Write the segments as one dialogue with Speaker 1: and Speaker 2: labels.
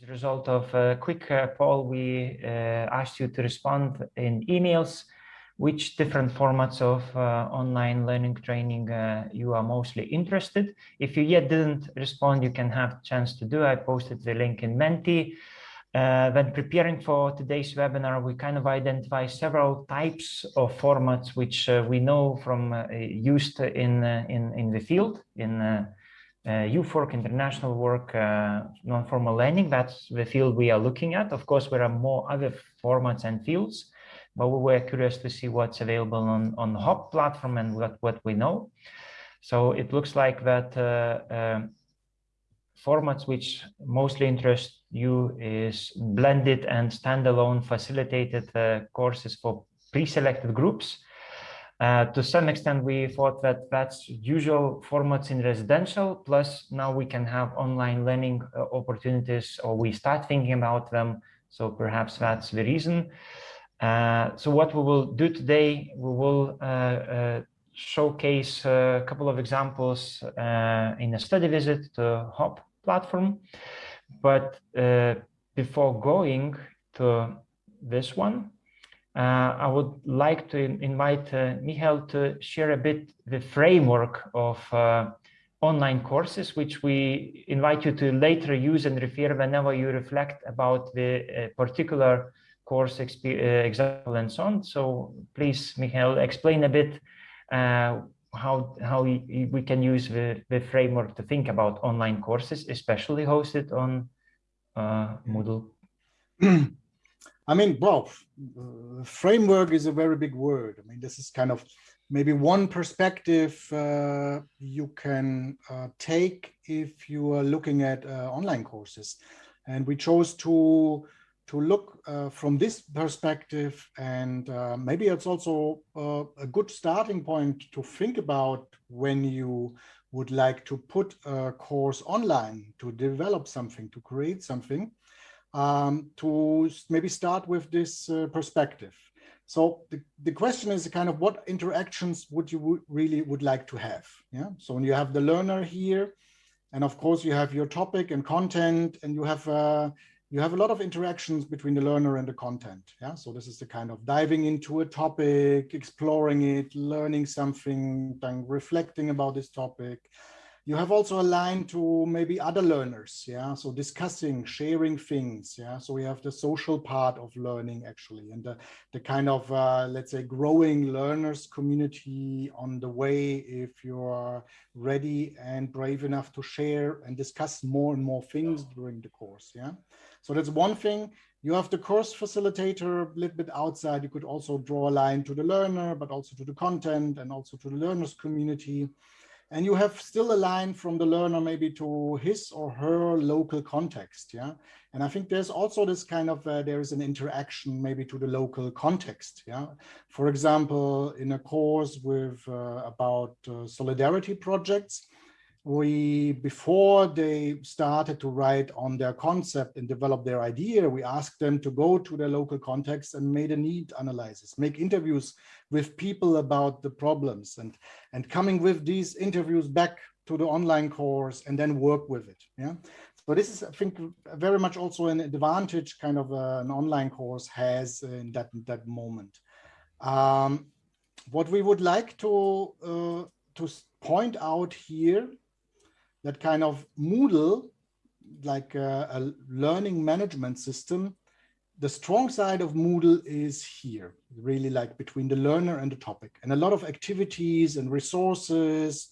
Speaker 1: As a result of a quick uh, poll, we uh, asked you to respond in emails which different formats of uh, online learning training uh, you are mostly interested. If you yet didn't respond, you can have chance to do. I posted the link in Menti. Uh, when preparing for today's webinar, we kind of identify several types of formats which uh, we know from used in, in, in the field, in uh, uh, international work, non-formal learning. That's the field we are looking at. Of course, there are more other formats and fields, but we were curious to see what's available on, on the HOP platform and what, what we know. So it looks like that formats which mostly interest you is blended and standalone facilitated uh, courses for pre-selected groups. Uh, to some extent, we thought that that's usual formats in residential, plus now we can have online learning uh, opportunities, or we start thinking about them. So perhaps that's the reason. Uh, so what we will do today, we will uh, uh, showcase a couple of examples in a study visit to HOP platform. But before going to this one, I would like to invite uh, Michael to share a bit the framework of uh, online courses, which we invite you to later use and refer whenever you reflect about the uh, particular course uh, example and so on. So please, Michael, explain a bit how how we can use the, the framework to think about online courses, especially hosted on uh, Moodle?
Speaker 2: I mean, well, uh, framework is a very big word. I mean, this is kind of maybe one perspective uh, you can uh, take if you are looking at uh, online courses. And we chose to to look uh, from this perspective and uh, maybe it's also a good starting point to think about when you would like to put a course online to develop something to create something um, to maybe start with this uh, perspective so the, the question is kind of what interactions would you really would like to have yeah so when you have the learner here and of course you have your topic and content and you have uh, you have a lot of interactions between the learner and the content. Yeah, so this is the kind of diving into a topic, exploring it, learning something, then reflecting about this topic. You have also a line to maybe other learners. Yeah, so discussing, sharing things. Yeah, so we have the social part of learning actually, and the, the kind of uh, let's say growing learners community on the way if you are ready and brave enough to share and discuss more and more things during the course. Yeah. So that's one thing. You have the course facilitator a little bit outside. You could also draw a line to the learner, but also to the content and also to the learners community. And you have still a line from the learner maybe to his or her local context. Yeah. And I think there's also this kind of, uh, there is an interaction maybe to the local context. Yeah. For example, in a course with uh, about uh, solidarity projects, we before they started to write on their concept and develop their idea we asked them to go to their local context and made a need analysis make interviews with people about the problems and and coming with these interviews back to the online course and then work with it yeah? So this is i think very much also an advantage kind of uh, an online course has in that that moment. Um, what we would like to uh, to point out here that kind of Moodle, like a, a learning management system, the strong side of Moodle is here, really like between the learner and the topic. And a lot of activities and resources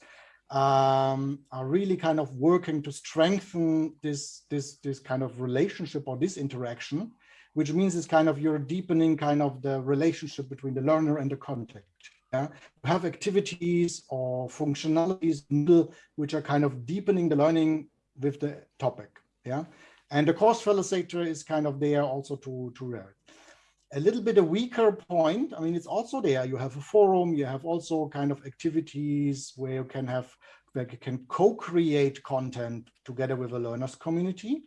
Speaker 2: um, are really kind of working to strengthen this, this, this kind of relationship or this interaction, which means it's kind of you're deepening kind of the relationship between the learner and the content. Yeah? have activities or functionalities which are kind of deepening the learning with the topic. Yeah, and the course facilitator is kind of there also to to learn. A little bit a weaker point. I mean, it's also there. You have a forum. You have also kind of activities where you can have where you can co-create content together with a learners community.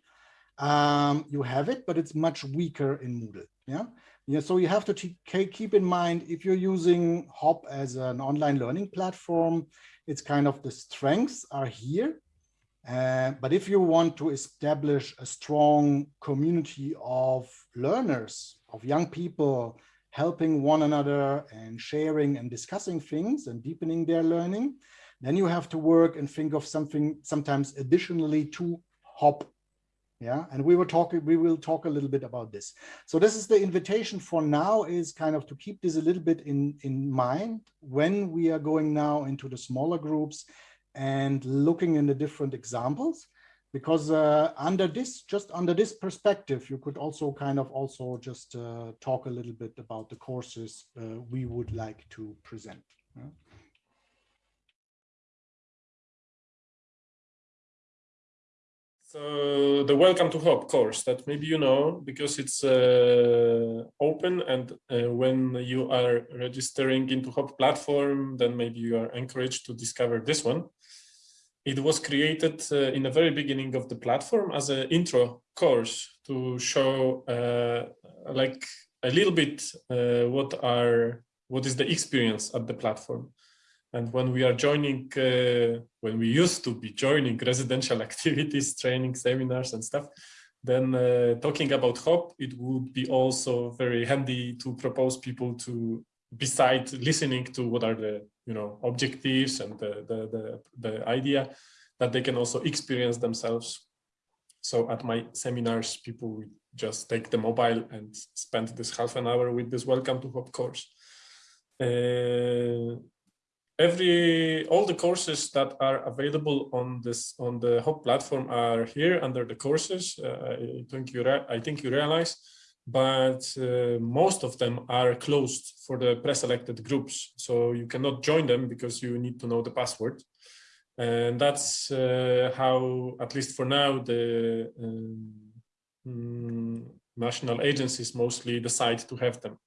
Speaker 2: Um, you have it, but it's much weaker in Moodle. Yeah. Yeah, so you have to keep in mind if you're using HOP as an online learning platform, it's kind of the strengths are here Uh, but if you want to establish a strong community of learners, of young people, helping one another and sharing and discussing things and deepening their learning, then you have to work and think of something sometimes additionally to hop yeah and we were talking we will talk a little bit about this. So this is the invitation for now is kind of to keep this a little bit in in mind when we are going now into the smaller groups and looking in the different examples. Because uh, under this just under this perspective you could also kind of also just uh, talk a little bit about the courses uh, we would like to present. Yeah?
Speaker 3: So the Welcome to Hop course that maybe you know because it's uh, open and uh, when you are registering into Hop platform, then maybe you are encouraged to discover this one. It was created uh, in the very beginning of the platform as an intro course to show uh, like a little bit uh, what are what is the experience at the platform. And when we are joining, uh, when we used to be joining residential activities, training, seminars and stuff, then uh, talking about HOP, it would be also very handy to propose people to, beside listening to what are the you know objectives and the, the, the, the idea, that they can also experience themselves. So at my seminars, people just take the mobile and spend this half an hour with this Welcome to HOP course. Uh, every all the courses that are available on this on the Hop platform are here under the courses. Uh, I think you I think you realize, but uh, most of them are closed for the pre-selected groups, so you cannot join them because you need to know the password. And that's uh, how, at least for now, the um, national agencies mostly decide to have them.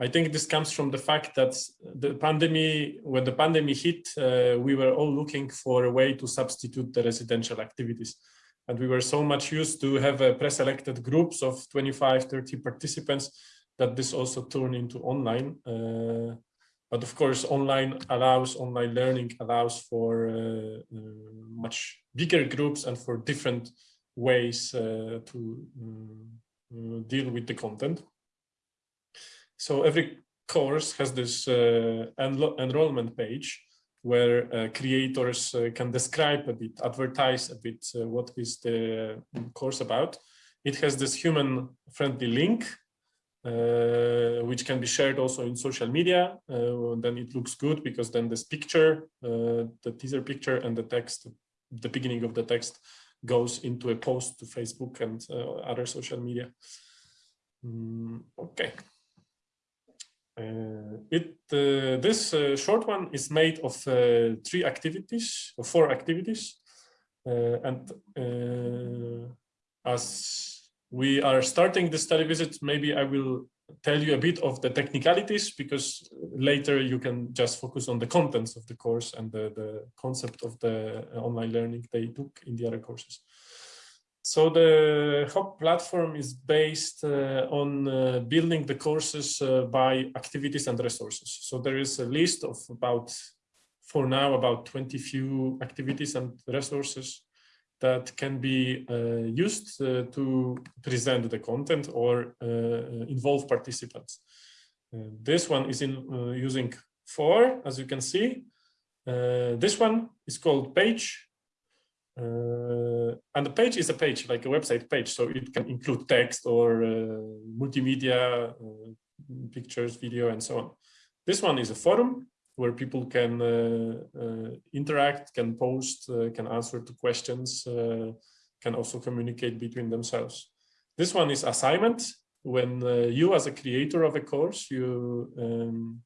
Speaker 3: I think this comes from the fact that the pandemic, when the pandemic hit, uh, we were all looking for a way to substitute the residential activities. And we were so much used to have a pre-selected groups of 25, 30 participants that this also turned into online. Uh, but of course, online allows, online learning allows for uh, uh much bigger groups and for different ways uh, to uh, deal with the content. So every course has this uh, enro enrollment page where uh, creators uh, can describe a bit, advertise a bit uh, what is the course about. It has this human friendly link, uh, which can be shared also in social media. Uh, then it looks good because then this picture, the teaser picture and the text, the beginning of the text goes into a post to Facebook and other social media. Mm, okay. Uh, it uh, this uh, short one is made of three activities or four activities and as we are starting the study visit maybe I will tell you a bit of the technicalities because later you can just focus on the contents of the course and the, the concept of the online learning they took in the other courses. So the HOP platform is based uh, on uh, building the courses uh, by activities and resources. So there is a list of about, for now, about 20 few activities and resources that can be uh, used uh, to present the content or uh, involve participants. this one is in using four, as you can see. this one is called page uh, and the page is a page, like a website page, so it can include text or uh, multimedia, uh, pictures, video, and so on. This one is a forum where people can uh, uh, interact, can post, uh, can answer to questions, can also communicate between themselves. This one is assignment. When you as a creator of a course, you um,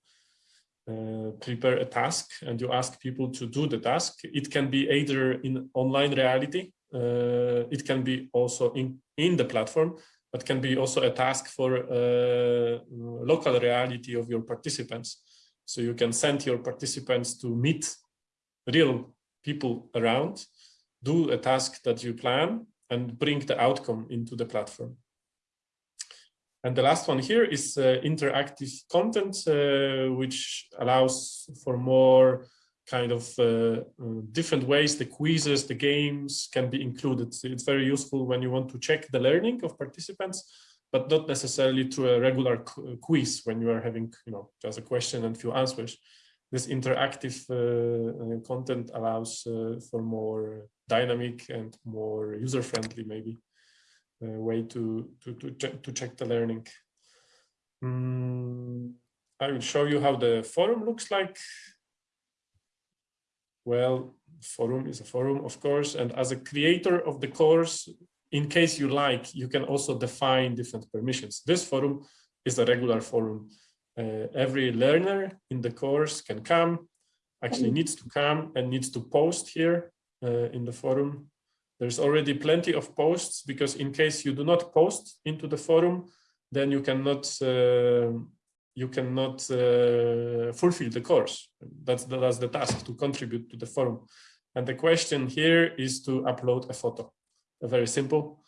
Speaker 3: uh, prepare a task and you ask people to do the task. It can be either in online reality, uh, it can be also in, in the platform, but can be also a task for uh, local reality of your participants. So you can send your participants to meet real people around, do a task that you plan and bring the outcome into the platform. And the last one here is uh, interactive content, uh, which allows for more kind of uh, uh, different ways the quizzes, the games can be included. It's very useful when you want to check the learning of participants, but not necessarily through a regular quiz when you are having, you know, just a question and few answers. This interactive uh, content allows for more dynamic and more user-friendly, maybe, way to, to, to, check, to check the learning. Mm, I will show you how the forum looks like. Well, forum is a forum, of course, and as a creator of the course, in case you like, you can also define different permissions. This forum is a regular forum. Uh, every learner in the course can come, actually needs to come and needs to post here uh, in the forum. There's already plenty of posts because in case you do not post into the forum, then you cannot uh, you cannot uh, fulfill the course. That's the, that's the task to contribute to the forum. And the question here is to upload a photo, a very simple.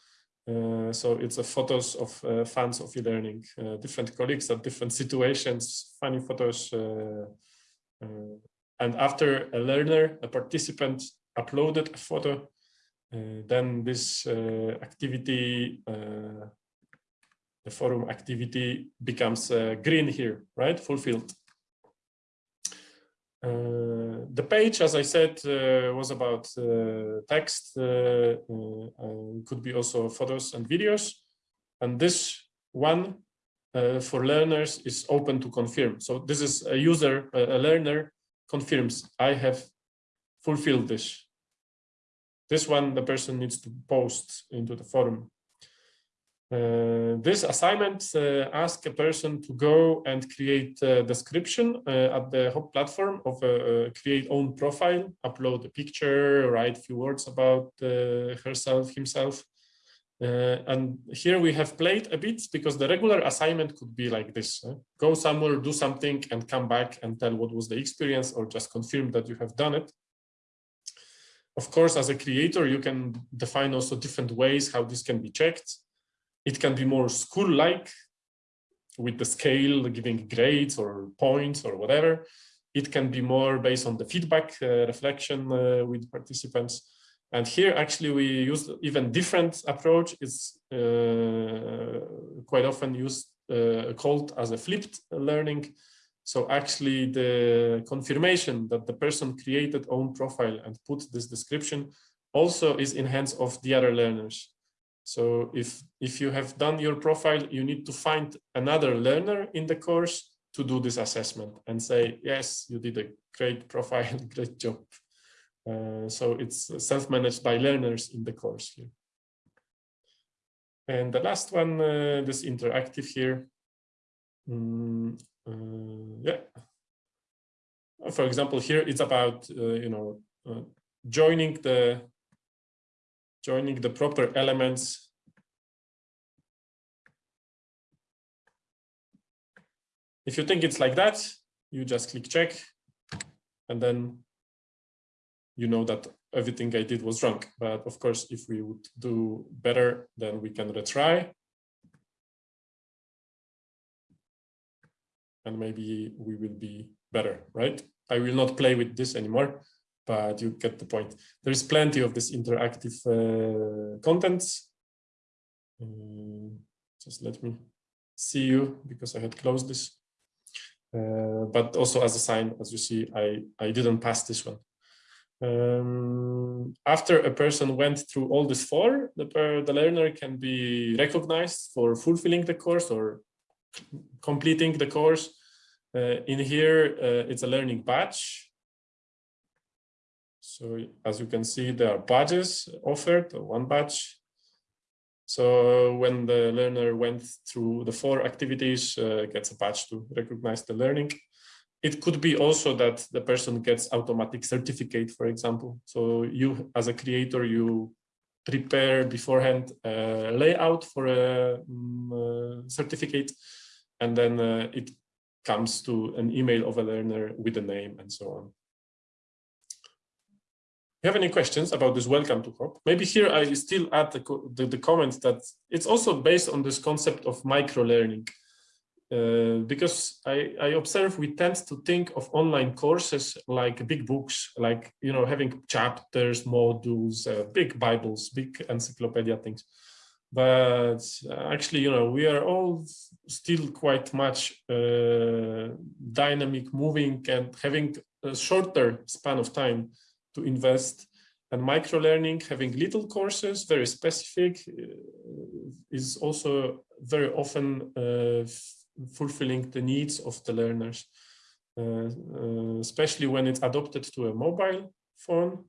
Speaker 3: Uh, so it's a photos of uh, fans of e-learning, uh, different colleagues at different situations, funny photos. Uh, uh, and after a learner, a participant uploaded a photo, then this activity the forum activity becomes uh, green here, right? Fulfilled. Uh, the page, as I said, uh, was about uh, text, uh, uh, could be also photos and videos. And this one for learners is open to confirm. So this is a user, a learner confirms, I have fulfilled this. This one, the person needs to post into the forum. Uh, this assignment uh, asks a person to go and create a description uh, at the Hop platform of a, create own profile, upload a picture, write a few words about uh, herself, himself. Uh, and here we have played a bit because the regular assignment could be like this. Go somewhere, do something and come back and tell what was the experience or just confirm that you have done it. Of course, as a creator, you can define also different ways how this can be checked. It can be more school-like with the scale, giving grades or points or whatever. It can be more based on the feedback uh, reflection uh, with participants. And here actually we use even different approach. It's uh, quite often used uh, called as a flipped learning. So actually the confirmation that the person created own profile and put this description also is in hands of the other learners. So if, if you have done your profile, you need to find another learner in the course to do this assessment and say, yes, you did a great profile, great job. Uh, so it's self-managed by learners in the course here. And the last one, uh, this interactive here. Uh, yeah. For example, here it's about, uh, you know, uh, joining the joining the proper elements If you think it's like that, you just click check and then you know that everything I did was wrong. But of course, if we would do better, then we can retry. And maybe we will be better, right? I will not play with this anymore but you get the point. There is plenty of this interactive uh, contents. Um, just let me see you because I had closed this. Uh, but also as a sign, as you see, I, I didn't pass this one. Um, after a person went through all this four, the, the learner can be recognized for fulfilling the course or completing the course. Uh, in here, uh, it's a learning badge so as you can see, there are badges offered, one badge. So when the learner went through the four activities, uh, gets a badge to recognize the learning. It could be also that the person gets automatic certificate, for example. So you, as a creator, you prepare beforehand a layout for a um, certificate, and then uh, it comes to an email of a learner with a name and so on If you have any questions about this welcome to Hop? Maybe here I still add the, the, the comment that it's also based on this concept of micro learning. uh, because I, I observe we tend to think of online courses like big books, like, you know, having chapters, modules, uh, big Bibles, big encyclopedia things. But actually, you know, we are all still quite much uh, dynamic, moving and having a shorter span of time to invest and micro learning, having little courses, very specific, uh, is also very often uh, fulfilling the needs of the learners, uh, uh, especially when it's adopted to a mobile phone.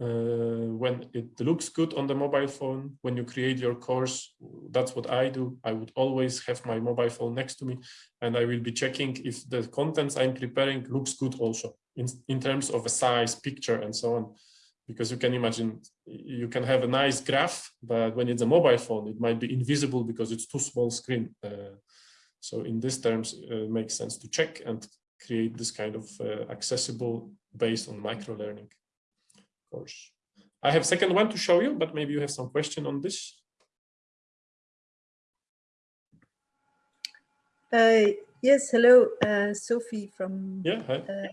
Speaker 3: Uh, when it looks good on the mobile phone, when you create your course, that's what I do. I would always have my mobile phone next to me and I will be checking if the contents I'm preparing looks good also in, in terms of a size, picture, and so on because you can imagine you can have a nice graph, but when it's a mobile phone, it might be invisible because it's too small screen. Uh, so in these terms, uh, it makes sense to check and create this kind of uh, accessible based on micro learning course. I have second one to show you, but maybe you have some question on this.
Speaker 4: Uh, yes, hello, uh, Sophie from
Speaker 3: yeah,
Speaker 4: uh,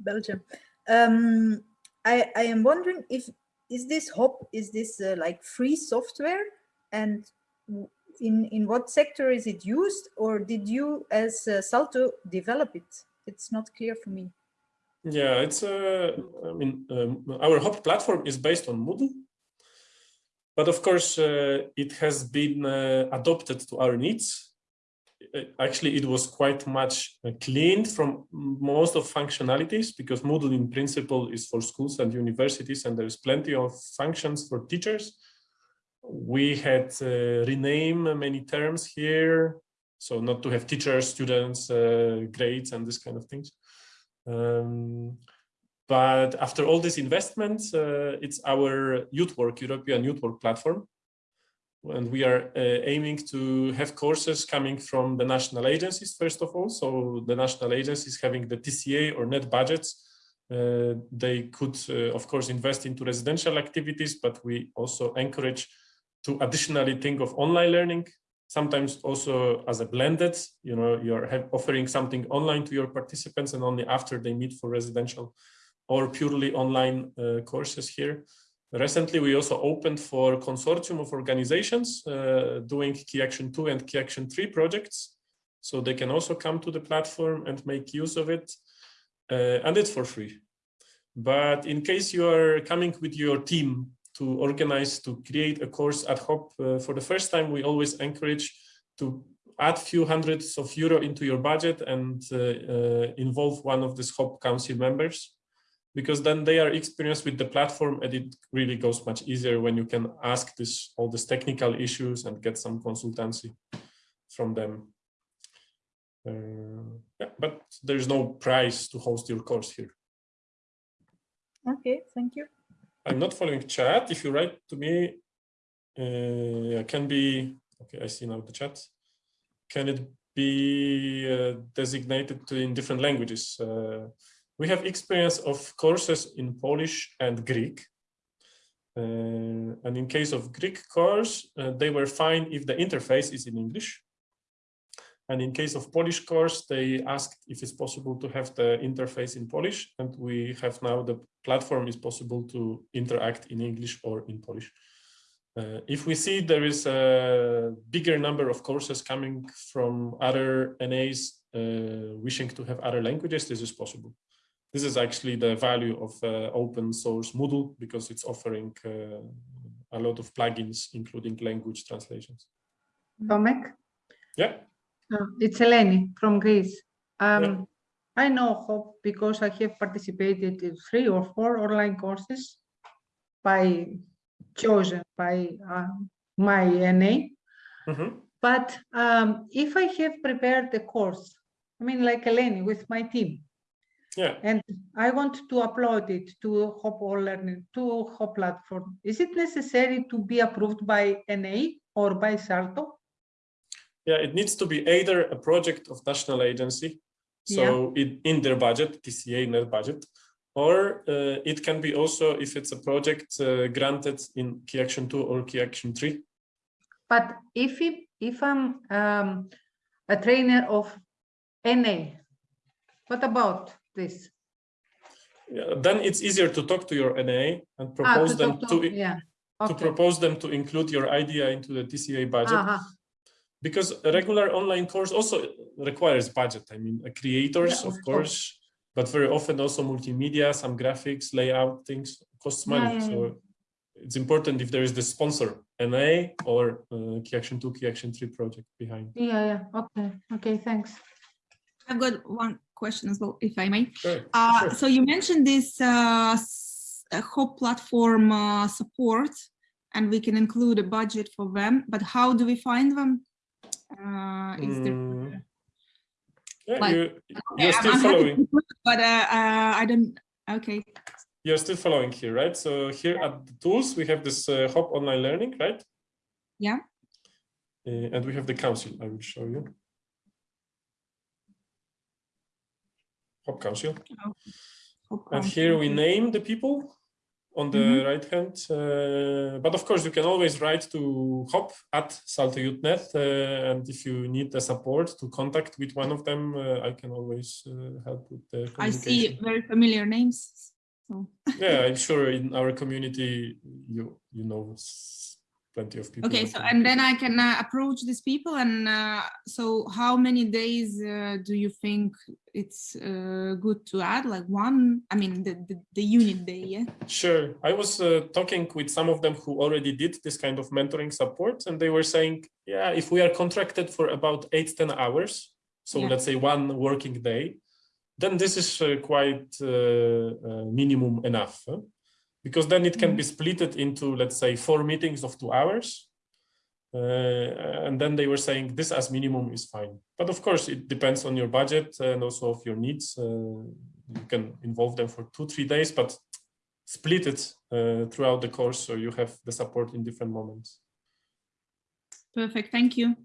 Speaker 4: Belgium. Um, I, I am wondering if is this Hop is this uh, like free software and in in what sector is it used or did you as uh, Salto develop it? It's not clear for me.
Speaker 3: Yeah, it's uh, I mean um, our Hop platform is based on Moodle, but of course uh, it has been uh, adopted to our needs uh, actually it was quite much uh, cleaned from most of functionalities because Moodle in principle is for schools and universities and there's plenty of functions for teachers. We had uh, rename many terms here, so not to have teachers, students, grades and this kind of things. Um, but after all these investments, uh, it's our youth work, European youth work platform, and we are uh, aiming to have courses coming from the national agencies first of all. So the national agencies having the tca or net budgets uh, they could uh, of course invest into residential activities but we also encourage to additionally think of online learning sometimes also as a blended you know you're offering something online to your participants and only after they meet for residential or purely online uh, courses here Recently, we also opened for consortium of organizations uh, doing Key Action 2 and Key Action 3 projects. So they can also come to the platform and make use of it. Uh, and it's for free. But in case you are coming with your team to organize, to create a course at Hop uh, for the first time, we always encourage to add few hundreds of euro into your budget and uh, uh, involve one of these Hop Council members because then they are experienced with the platform and it really goes much easier when you can ask this all these technical issues and get some consultancy from them. Uh, yeah, but there's no price to host your course here.
Speaker 4: Okay, thank you.
Speaker 3: I'm not following chat. If you write to me, uh, can be, okay, I see now the chat. Can it be uh, designated in different languages? Uh, we have experience of courses in Polish and Greek. Uh, and in case of Greek course, uh, they were fine if the interface is in English. And in case of Polish course, they asked if it's possible to have the interface in Polish. And we have now the platform is possible to interact in English or in Polish. Uh, if we see there is a bigger number of courses coming from other NAs uh, wishing to have other languages, this is possible. This is actually the value of uh, open source Moodle because it's offering uh, a lot of plugins, including language translations.
Speaker 5: Tomek?
Speaker 3: Yeah.
Speaker 5: Uh, it's Eleni from Greece. Um, yeah. I know Hop because I have participated in three or four online courses by chosen by uh, my NA. Mm -hmm. But um, if I have prepared the course, I mean, like Eleni with my team,
Speaker 3: yeah.
Speaker 5: And I want to upload it to Hop All Learning, to Hop platform. Is it necessary to be approved by NA or by Salto?
Speaker 3: Yeah, it needs to be either a project of national agency, so yeah. it, in their budget, TCA in their budget, or uh, it can be also if it's a project uh, granted in Key Action 2 or Key Action 3.
Speaker 5: But if it, if I'm um, a trainer of NA. What about this?
Speaker 3: Yeah, then it's easier to talk to your NA and
Speaker 5: Ah,
Speaker 3: propose
Speaker 5: to
Speaker 3: them
Speaker 5: talk
Speaker 3: to,
Speaker 5: yeah.
Speaker 3: to propose them to include your idea into the TCA budget.
Speaker 5: Uh-huh.
Speaker 3: Because a regular online course also requires budget. I mean, creators,
Speaker 5: Yeah,
Speaker 3: of
Speaker 5: of
Speaker 3: course, but very often also multimedia, some graphics, layout things costs
Speaker 5: Yeah,
Speaker 3: money.
Speaker 5: yeah,
Speaker 3: so it's important if there is the sponsor, NA or uh, Key Action 2, Key Action 3 project behind.
Speaker 5: Yeah, yeah. Okay. Okay. Thanks.
Speaker 6: I've got one question as well, if I may.
Speaker 3: Sure,
Speaker 6: Uh,
Speaker 3: sure.
Speaker 6: So you mentioned this uh, s- uh, platform uh, support, and we can include a budget for them, but how do we find them? Uh, is there,
Speaker 3: Mm, yeah,
Speaker 6: like-
Speaker 3: you,
Speaker 6: Okay,
Speaker 3: you're
Speaker 6: I'm-
Speaker 3: still
Speaker 6: I'm
Speaker 3: following.
Speaker 6: it, But uh, uh, I don't, okay,
Speaker 3: You're still following here, right? So here at the tools, we have this uh, HOP online learning, right?
Speaker 6: Yeah.
Speaker 3: Uh, and we have the council. I will show you. HOP council.
Speaker 6: HOP
Speaker 3: And
Speaker 6: Council,
Speaker 3: here we name the people on the
Speaker 6: Mhm.
Speaker 3: right hand. Uh, but of course, you can always write to hop at salto.net. Uh, and if you need the support to contact with one of them, uh, I can always uh, help with the
Speaker 6: I see very familiar names. So,
Speaker 3: Yeah, I'm sure in our community, you you know plenty of people.
Speaker 6: okay, so and then I can uh, approach these people and uh, so how many days uh, do you think it's uh, good to add? Like one, I mean, the, the, the unit day, yeah?
Speaker 3: Sure. I was uh, talking with some of them who already did this kind of mentoring support, and they were saying, yeah, if we are contracted for about eight, 10 hours, so
Speaker 6: Yeah.
Speaker 3: let's say one working day, then this is uh, quite uh, uh, minimum enough. huh? Because then it can be splitted into, let's say, four meetings of two hours. Uh, and then they were saying this as minimum is fine. But of course, it depends on your budget and also of your needs. Uh, you can involve them for two, three days, but split it uh, throughout the course so you have the support in different moments.
Speaker 6: Perfect, thank you.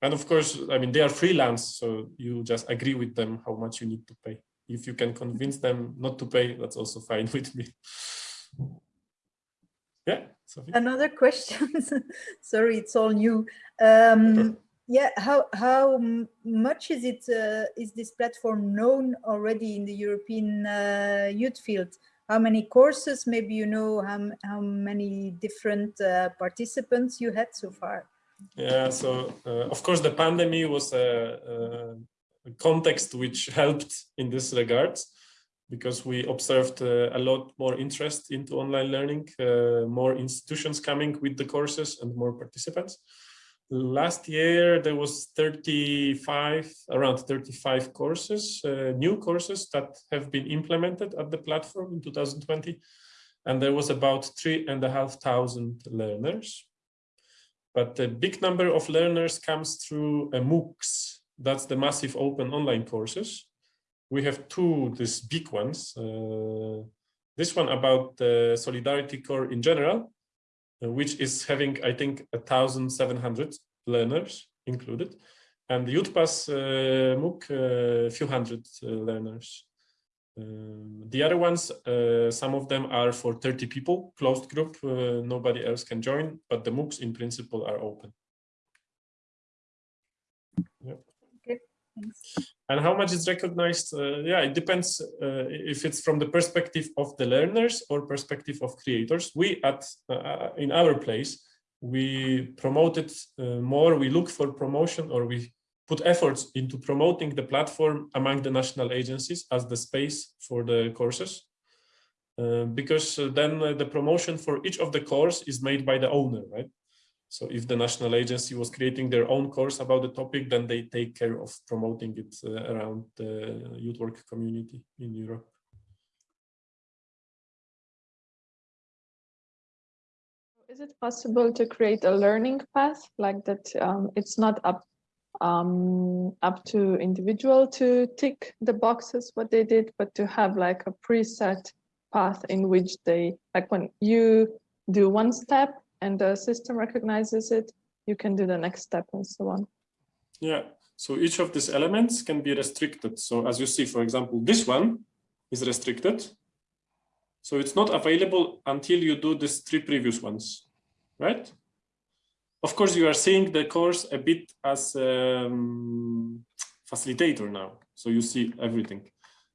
Speaker 3: And of course, I mean, they are freelance, so you just agree with them how much you need to pay. If you can convince them not to pay, that's also fine with me. Yeah, Sophie?
Speaker 4: Another question. Sorry, it's all new. Um, yeah, how how much is it? Uh, is this platform known already in the European uh, youth field? How many courses? Maybe you know how how many different uh, participants you had so far.
Speaker 3: Yeah, so uh, of course the pandemic was a, a- a context which helped in this regard because we observed uh, a lot more interest into online learning, uh, more institutions coming with the courses and more participants. Last year there was 35, around 35 courses, uh, new courses that have been implemented at the platform in 2020. And there was about three and a half thousand learners but the big number of learners comes through MOOCs. That's the massive open online courses. We have two, these big ones. Uh, this one about the Solidarity Corps in general, uh, which is having, I think, 1,700 learners included. And the Youthpass uh, MOOC, a few hundred uh, learners. Um, the other ones, uh, some of them are for 30 people, closed group, uh, nobody else can join, but the MOOCs in principle are open. Yep.
Speaker 4: Okay, Thanks.
Speaker 3: And how much is recognized? Uh, yeah, it depends uh, if it's from the perspective of the learners or perspective of creators. We at uh, in our place, we promote it uh, more. We look for promotion or we put efforts into promoting the platform among the national agencies as the space for the courses. Uh, because uh, then the promotion for each of the course is made by the owner, right? So if the national agency was creating their own course about the topic, then they take care of promoting it uh, around the youth work community in Europe.
Speaker 7: Is it possible to create a learning path like that? Um, it's not up um, up to individual to tick the boxes what they did, but to have like a preset path in which they like when you do one step and the system recognizes it, you can do the next step and so on.
Speaker 3: Yeah, so each of these elements can be restricted. So as you see, for example, this one is restricted. So it's not available until you do these three previous ones, right? of course, you are seeing the course a bit as um, facilitator now. So you see everything.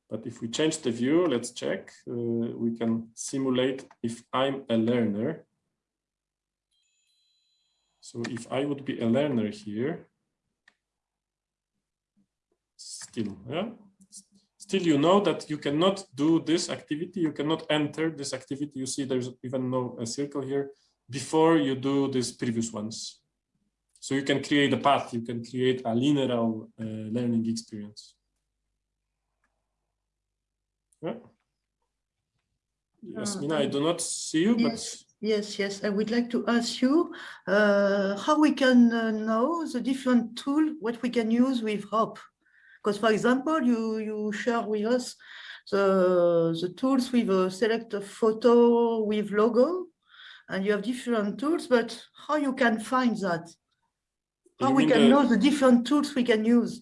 Speaker 3: But if we change the view, let's check. Uh, we can simulate if I'm a learner. So if I would be a learner here, still, yeah, still you know that you cannot do this activity, you cannot enter this activity. You see there's even no a circle here before you do these previous ones. So you can create a path, you can create a linear uh, learning experience. Yeah. Yes,
Speaker 8: Uh,
Speaker 3: Mina, I do not see you, but
Speaker 8: Yes, yes. I would like to ask you uh, how we can uh, know the different tool, what we can use with HOP. Because for example, you, you share with us the, the tools with a select a photo with logo and you have different tools, but how you can find that? How
Speaker 3: You
Speaker 8: we can
Speaker 3: the-
Speaker 8: know the different tools we can use?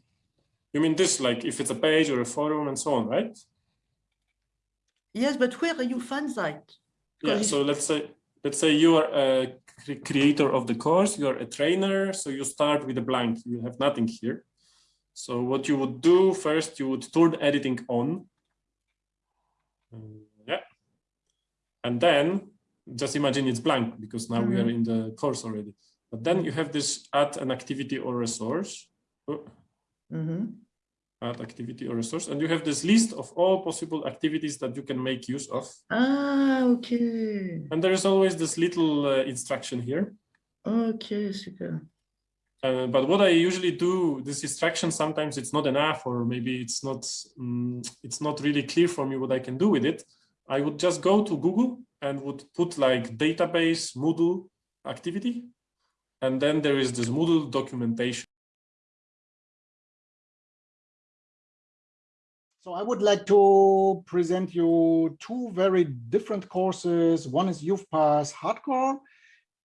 Speaker 3: you mean this, like if it's a page or a forum and so on, right?
Speaker 8: Yes, but where are you find that?
Speaker 3: Yeah, so let's say let's say you are a creator of the course, you are a trainer, so you start with a blank, you have nothing here. So what you would do first, you would turn editing on. Uh, yeah. And then just imagine it's blank because now we are in the course already. But then you have this add an activity or resource. Oh. Add activity or resource, and you have this list of all possible activities that you can make use of.
Speaker 8: Ah, okay.
Speaker 3: And there is always this little uh, instruction here.
Speaker 8: Okay, super.
Speaker 3: Uh, but what I usually do, this instruction, sometimes it's not enough, or maybe it's not, mm, it's not really clear for me what I can do with it. I would just go to Google and would put like database Moodle activity. And then there is this Moodle documentation.
Speaker 2: So I would like to present you two very different courses. One is Youthpass Hardcore,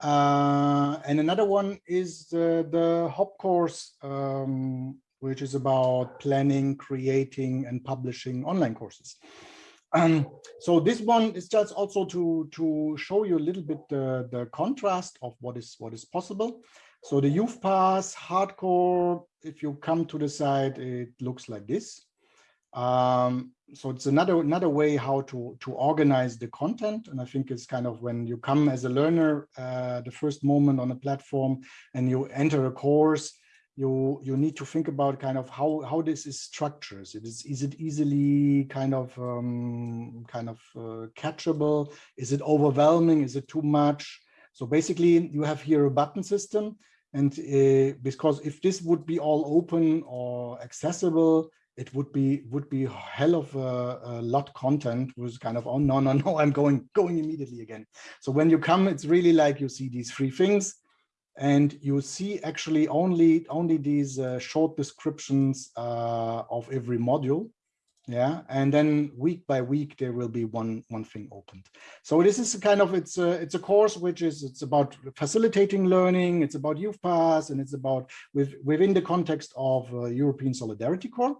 Speaker 2: uh, and another one is the, the HOP course, um, which is about planning, creating, and publishing online courses. Um, so this one is just also to to show you a little bit the, the contrast of what is what is possible. So the Youthpass Hardcore, if you come to the site, it looks like this. Um, so it's another another way how to to organize the content, and I think it's kind of when you come as a learner, uh, the first moment on a platform, and you enter a course, you you need to think about kind of how how this is structured. It is is it easily kind of um, kind of uh, catchable? Is it overwhelming? Is it too much? So basically, you have here a button system, and uh, because if this would be all open or accessible, it would be would be hell of a, a lot content was kind of oh no no no i'm going going immediately again. So when you come it's really like you see these three things and you see actually only only these uh, short descriptions uh, of every module yeah and then week by week there will be one one thing opened. So this is a kind of it's a it's a course which is it's about facilitating learning it's about Youthpass and it's about with within the context of uh, european solidarity corps.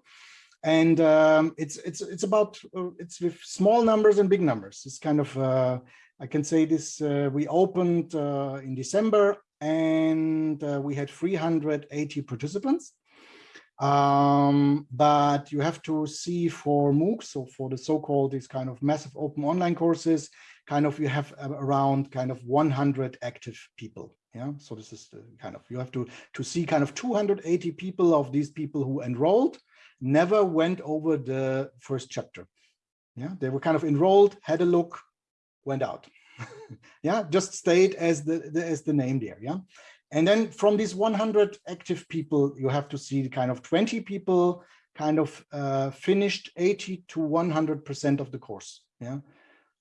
Speaker 2: And um, it's it's it's about uh, it's with small numbers and big numbers. It's kind of uh, i can say this uh, we opened uh, in december and uh, we had 380 participants um, but you have to see for MOOCs, so for the so-called these kind of massive open online courses, kind of you have around kind of 100 active people. Yeah, so this is the kind of you have to to see kind of 280 people of these people who enrolled never went over the first chapter. Yeah, they were kind of enrolled, had a look, went out. yeah, just stayed as the, the as the name there. Yeah. And then from these 100 active people, you have to see kind of 20 people kind of uh, finished 80 to 100% of the course. Yeah.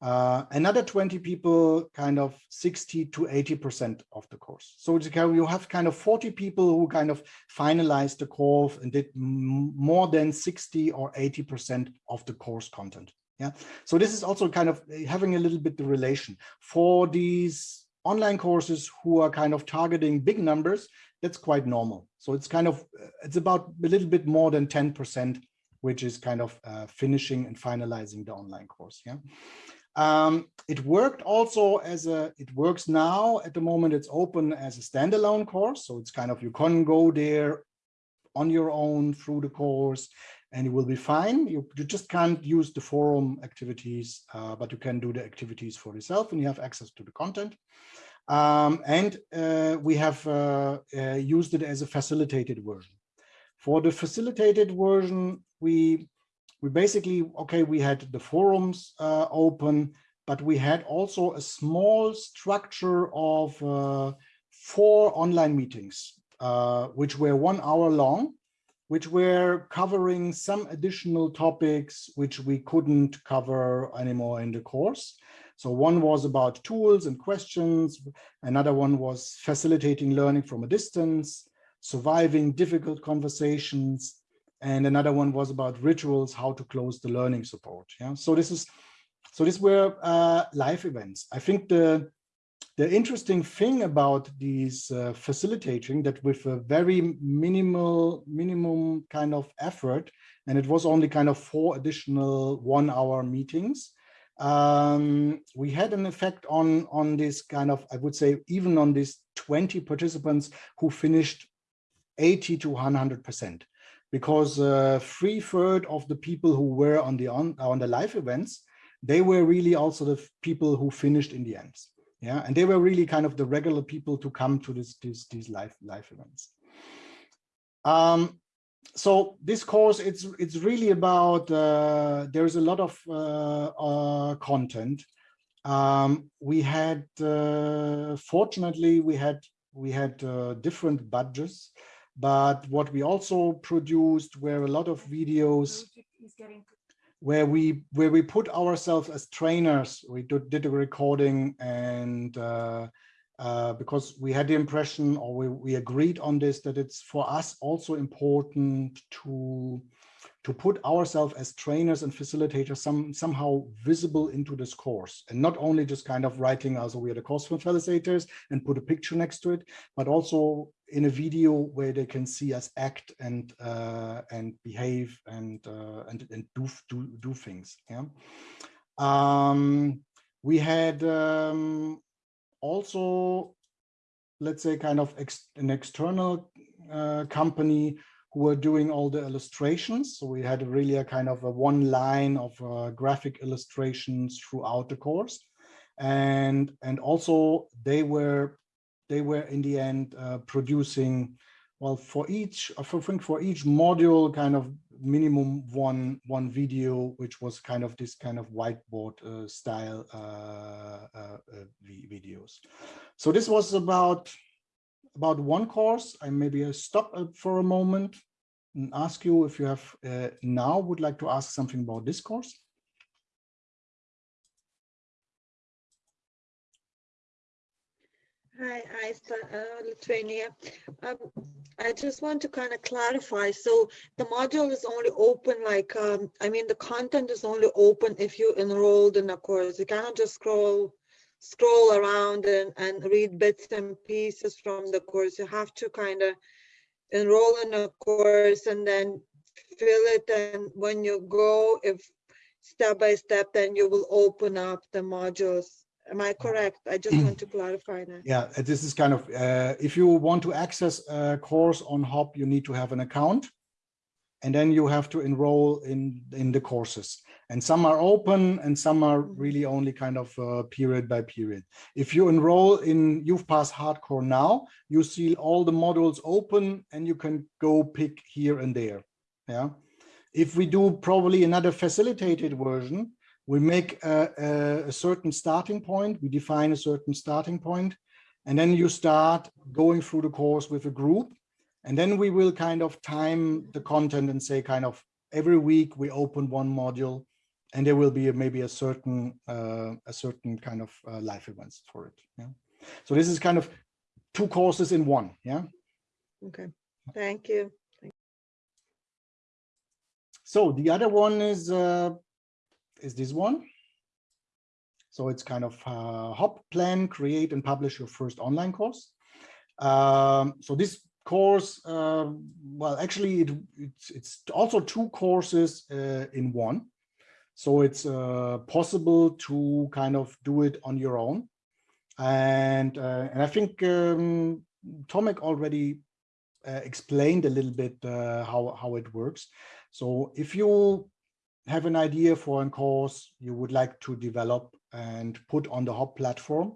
Speaker 2: Uh, another 20 people kind of 60 to 80% of the course. So you have kind of 40 people who kind of finalized the course and did more than 60 or 80% of the course content. Yeah. So this is also kind of having a little bit the relation for these online courses who are kind of targeting big numbers, that's quite normal. So it's kind of, it's about a little bit more than 10%, which is kind of uh, finishing and finalizing the online course. Yeah. Um, it worked also as a, it works now at the moment, it's open as a standalone course. So it's kind of, you can go there on your own through the course and it will be fine. You, you just can't use the forum activities, uh, but you can do the activities for yourself and you have access to the content. Um, and uh, we have uh, uh used it as a facilitated version. For the facilitated version, we we basically, okay, we had the forums uh, open, but we had also a small structure of uh, four online meetings, which were one hour long, which were covering some additional topics which we couldn't cover anymore in the course. So one was about tools and questions. Another one was facilitating learning from a distance, surviving difficult conversations, and another one was about rituals, how to close the learning support. Yeah, so this is, so these were uh, live events. I think the the interesting thing about these uh, facilitating that with a very minimal minimum kind of effort, and it was only kind of four additional one-hour meetings. Um, we had an effect on on this kind of, I would say, even on these 20 participants who finished 80 to 100 percent because uh, three third of the people who were on the on, on the live events, they were really also the people who finished in the end. Yeah, and they were really kind of the regular people to come to this, this these live live events. Um, so this course, it's it's really about uh, there's a lot of uh, uh, content. Um, we had uh, fortunately we had we had uh, different budgets but what we also produced were a lot of videos where we where we put ourselves as trainers. We did, did a recording and uh, uh, because we had the impression or we, we agreed on this that it's for us also important to to put ourselves as trainers and facilitators some somehow visible into this course and not only just kind of writing as we are the course facilitators and put a picture next to it but also in a video where they can see us act and uh, and behave and uh, and and do do do things yeah um, we had um, also let's say kind of ex an external uh, company who were doing all the illustrations. So we had really a kind of a one line of uh, graphic illustrations throughout the course. And, and also they were, they were in the end uh, producing, well, for each, I think for each module kind of minimum one, one video, which was kind of this kind of whiteboard uh, style uh, uh, uh, videos. So this was about about one course. I maybe stop for a moment and ask you if you have uh, now would like to ask something about this course.
Speaker 9: Hi, I uh, Lithuania. Um, I just want to kind of clarify. So the module is only open, like, um, I mean, the content is only open if you enrolled in a course. You cannot just scroll scroll around and, and read bits and pieces from the course. You have to kind of enroll in a course and then fill it. And when you go, if step by step, then you will open up the modules. Am I correct? I just want to clarify that.
Speaker 2: Yeah, this is kind of, uh, if you want to access a course on Hop, you need to have an account and then you have to enroll in, in the courses and some are open and some are
Speaker 9: Mm-hmm.
Speaker 2: really only kind of uh, period by period. If you enroll in You've Youthpass Hardcore now, you see all the modules open and you can go pick here and there. Yeah. If we do probably another facilitated version, we make a, a, a certain starting point, we define a certain starting point, and then you start going through the course with a group. And then we will kind of time the content and say kind of every week we open one module and there will be a, maybe a certain uh, a certain kind of uh, live events for it. Yeah. So this is kind of two courses in one. Yeah.
Speaker 9: Okay, thank you.
Speaker 2: So the other one is uh, is this one. So it's kind of uh, hop plan, create and publish your first online course. Um, so this course, uh, well, actually, it, it's, it's also two courses uh, in one. So it's uh, possible to kind of do it on your own. And, uh, and I think um, Tomek already uh, explained a little bit how, how it works. So if you have an idea for a course you would like to develop and put on the Hop platform,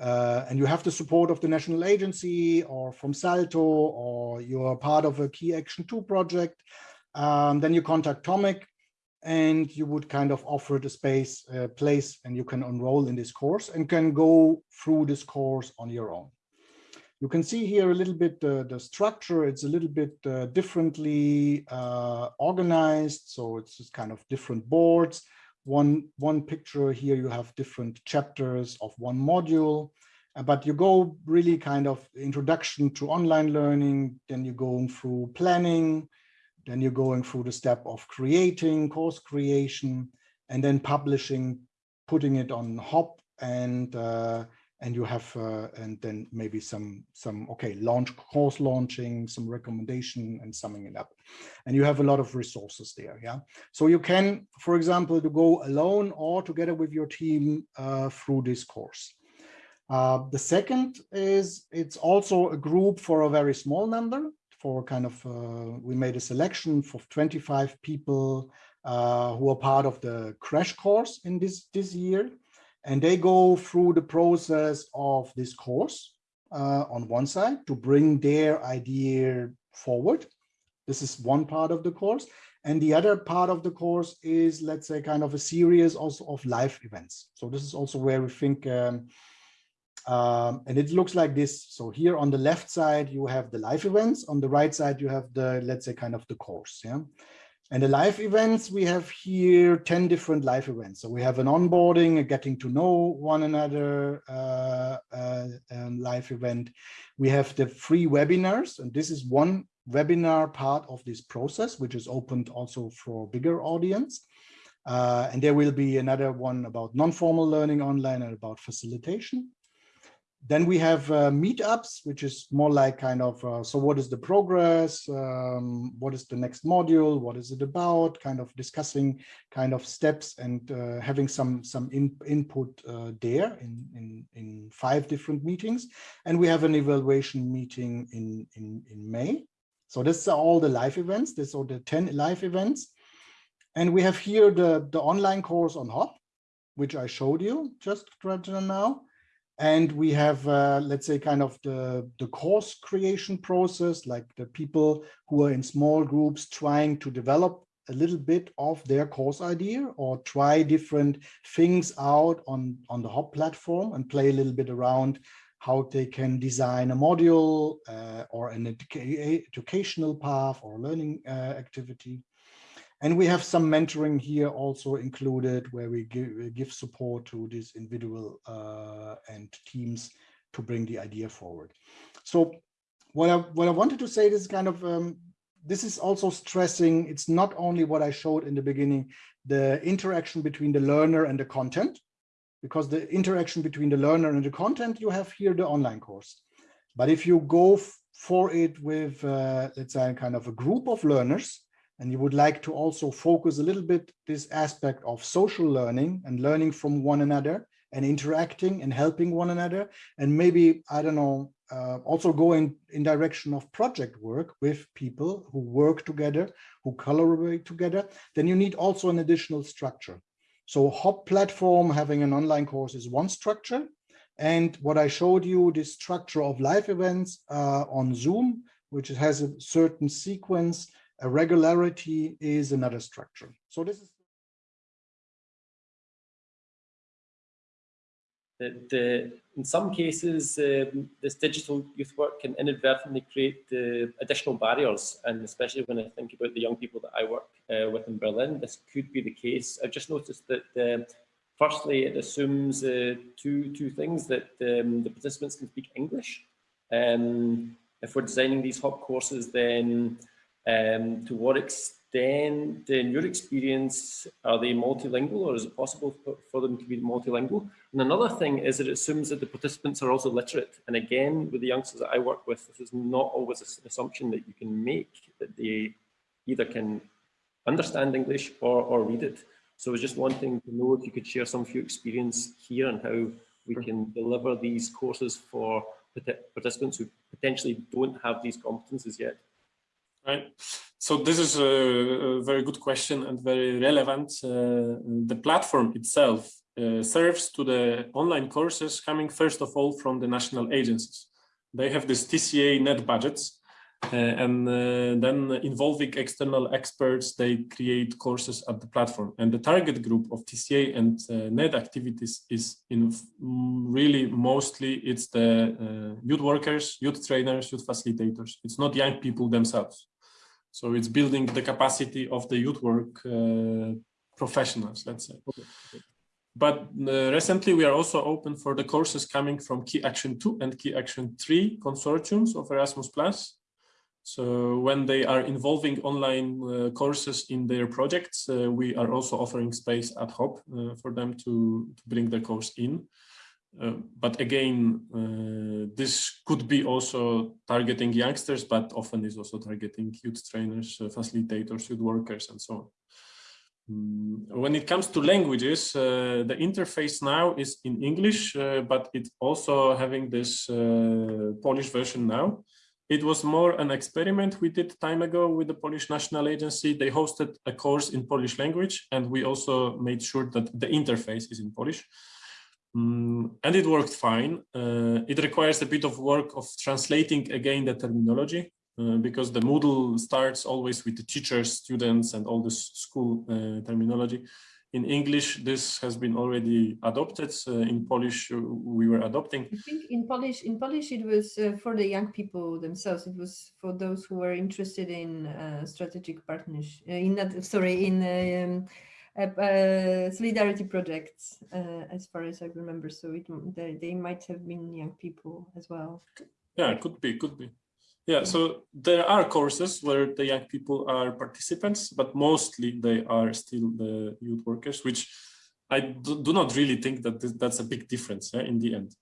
Speaker 2: uh, and you have the support of the national agency or from Salto, or you're part of a Key Action 2 project, um, then you contact Tomek and you would kind of offer the space, uh, place, and you can enroll in this course and can go through this course on your own. You can see here a little bit uh, the structure. It's a little bit uh, differently uh, organized. So it's just kind of different boards. One, one picture here, you have different chapters of one module, uh, but you go really kind of introduction to online learning, then you're going through planning, then you're going through the step of creating, course creation, and then publishing, putting it on Hop and uh, and you have uh, and then maybe some some okay launch course launching some recommendation and summing it up. And you have a lot of resources there yeah? So you can for example to go alone or together with your team uh, through this course. Uh, the second is it's also a group for a very small number for kind of uh, we made a selection for 25 people uh, who are part of the crash course in this this year and they go through the process of this course uh, on one side to bring their idea forward. This is one part of the course. And the other part of the course is, let's say, kind of a series also of live events. So this is also where we think, um, um, and it looks like this. So here on the left side, you have the live events. On the right side, you have the, let's say, kind of the course. Yeah. And the live events, we have here 10 different live events. So we have an onboarding, a getting to know one another uh, uh, um, live event. We have the free webinars, and this is one webinar part of this process, which is opened also for bigger audience. Uh, and there will be another one about non-formal learning online and about facilitation. Then we have uh, meetups, which is more like kind of, uh, so what is the progress? Um, what is the next module? What is it about? Kind of discussing kind of steps and uh, having some some in, input uh, there in, in, in five different meetings. And we have an evaluation meeting in, in, in May. So this are all the live events. This are the 10 live events. And we have here the, the online course on Hop, which I showed you just right now. And we have, uh, let's say, kind of the, the course creation process, like the people who are in small groups trying to develop a little bit of their course idea or try different things out on, on the Hop platform and play a little bit around how they can design a module uh, or an educa educational path or learning uh, activity. And we have some mentoring here also included where we give, give support to these individual uh, and teams to bring the idea forward. So what I, what I wanted to say is kind of, um, this is also stressing, it's not only what I showed in the beginning, the interaction between the learner and the content, because the interaction between the learner and the content, you have here the online course. But if you go for it with, uh, let's say, kind of a group of learners, and you would like to also focus a little bit this aspect of social learning and learning from one another and interacting and helping one another. And maybe i don't know uh, also going in direction of project work with people who work together who collaborate together then you need also an additional structure. So hop platform having an online course is one structure. And what i showed you this structure of live events uh, on zoom which has a certain sequence a regularity is another structure. So this is
Speaker 10: uh, in some cases um, this digital youth work can inadvertently create uh, additional barriers and especially when I think about the young people that I work uh, with in Berlin this could be the case. I've just noticed that uh, firstly it assumes uh, two two things that um, the participants can speak English. Um, if we're designing these hop courses then um, to what extent, in your experience, are they multilingual or is it possible for, them to be multilingual? And another thing is that it assumes that the participants are also literate. And again, with the youngsters that I work with, this is not always an assumption that you can make that they either can understand English or, or read it. So I was just wanting to know if you could share some of your experience here and how we can deliver these courses for participants who potentially don't have these competences yet.
Speaker 3: Right. So this is a, very good question and very relevant. Uh, the platform itself uh, serves to the online courses coming first of all from the national agencies. They have this TCA net budgets uh, and uh, then involving external experts, they create courses at the platform. And the target group of TCA and uh, net activities is in really mostly it's the uh, youth workers, youth trainers, youth facilitators. It's not young people themselves. So it's building the capacity of the youth work uh, professionals, let's say. Okay. But uh, recently we are also open for the courses coming from Key Action 2 and Key Action 3 consortiums of Erasmus+. So when they are involving online uh, courses in their projects, uh, we are also offering space at HOP uh, for them to, to bring their course in. Uh, but again, uh, this could be also targeting youngsters, but often is also targeting youth trainers, facilitators, youth workers, and so on. Mm, when it comes to languages, uh, the interface now is in English, uh, but it's also having this uh, Polish version now. It was more an experiment we did time ago with the Polish National Agency. They hosted a course in Polish language, and we also made sure that the interface is in Polish. Mm, and it worked fine. Uh, it requires a bit of work of translating again the terminology uh, because the Moodle starts always with the teachers, students, and all this school uh, terminology. In English, this has been already adopted. Uh, in Polish, uh, we were adopting.
Speaker 11: I think in Polish, in Polish, it was uh, for the young people themselves. It was for those who were interested in strategic partnership. in that, sorry, in um, solidarity projects, as far as I remember. So it, they, they might have been young people as well.
Speaker 3: Yeah, it could be, could be. Yeah, so there are courses where the young people are participants, but mostly they are still the youth workers, which I do, not really think that that's a big difference yeah, in the end.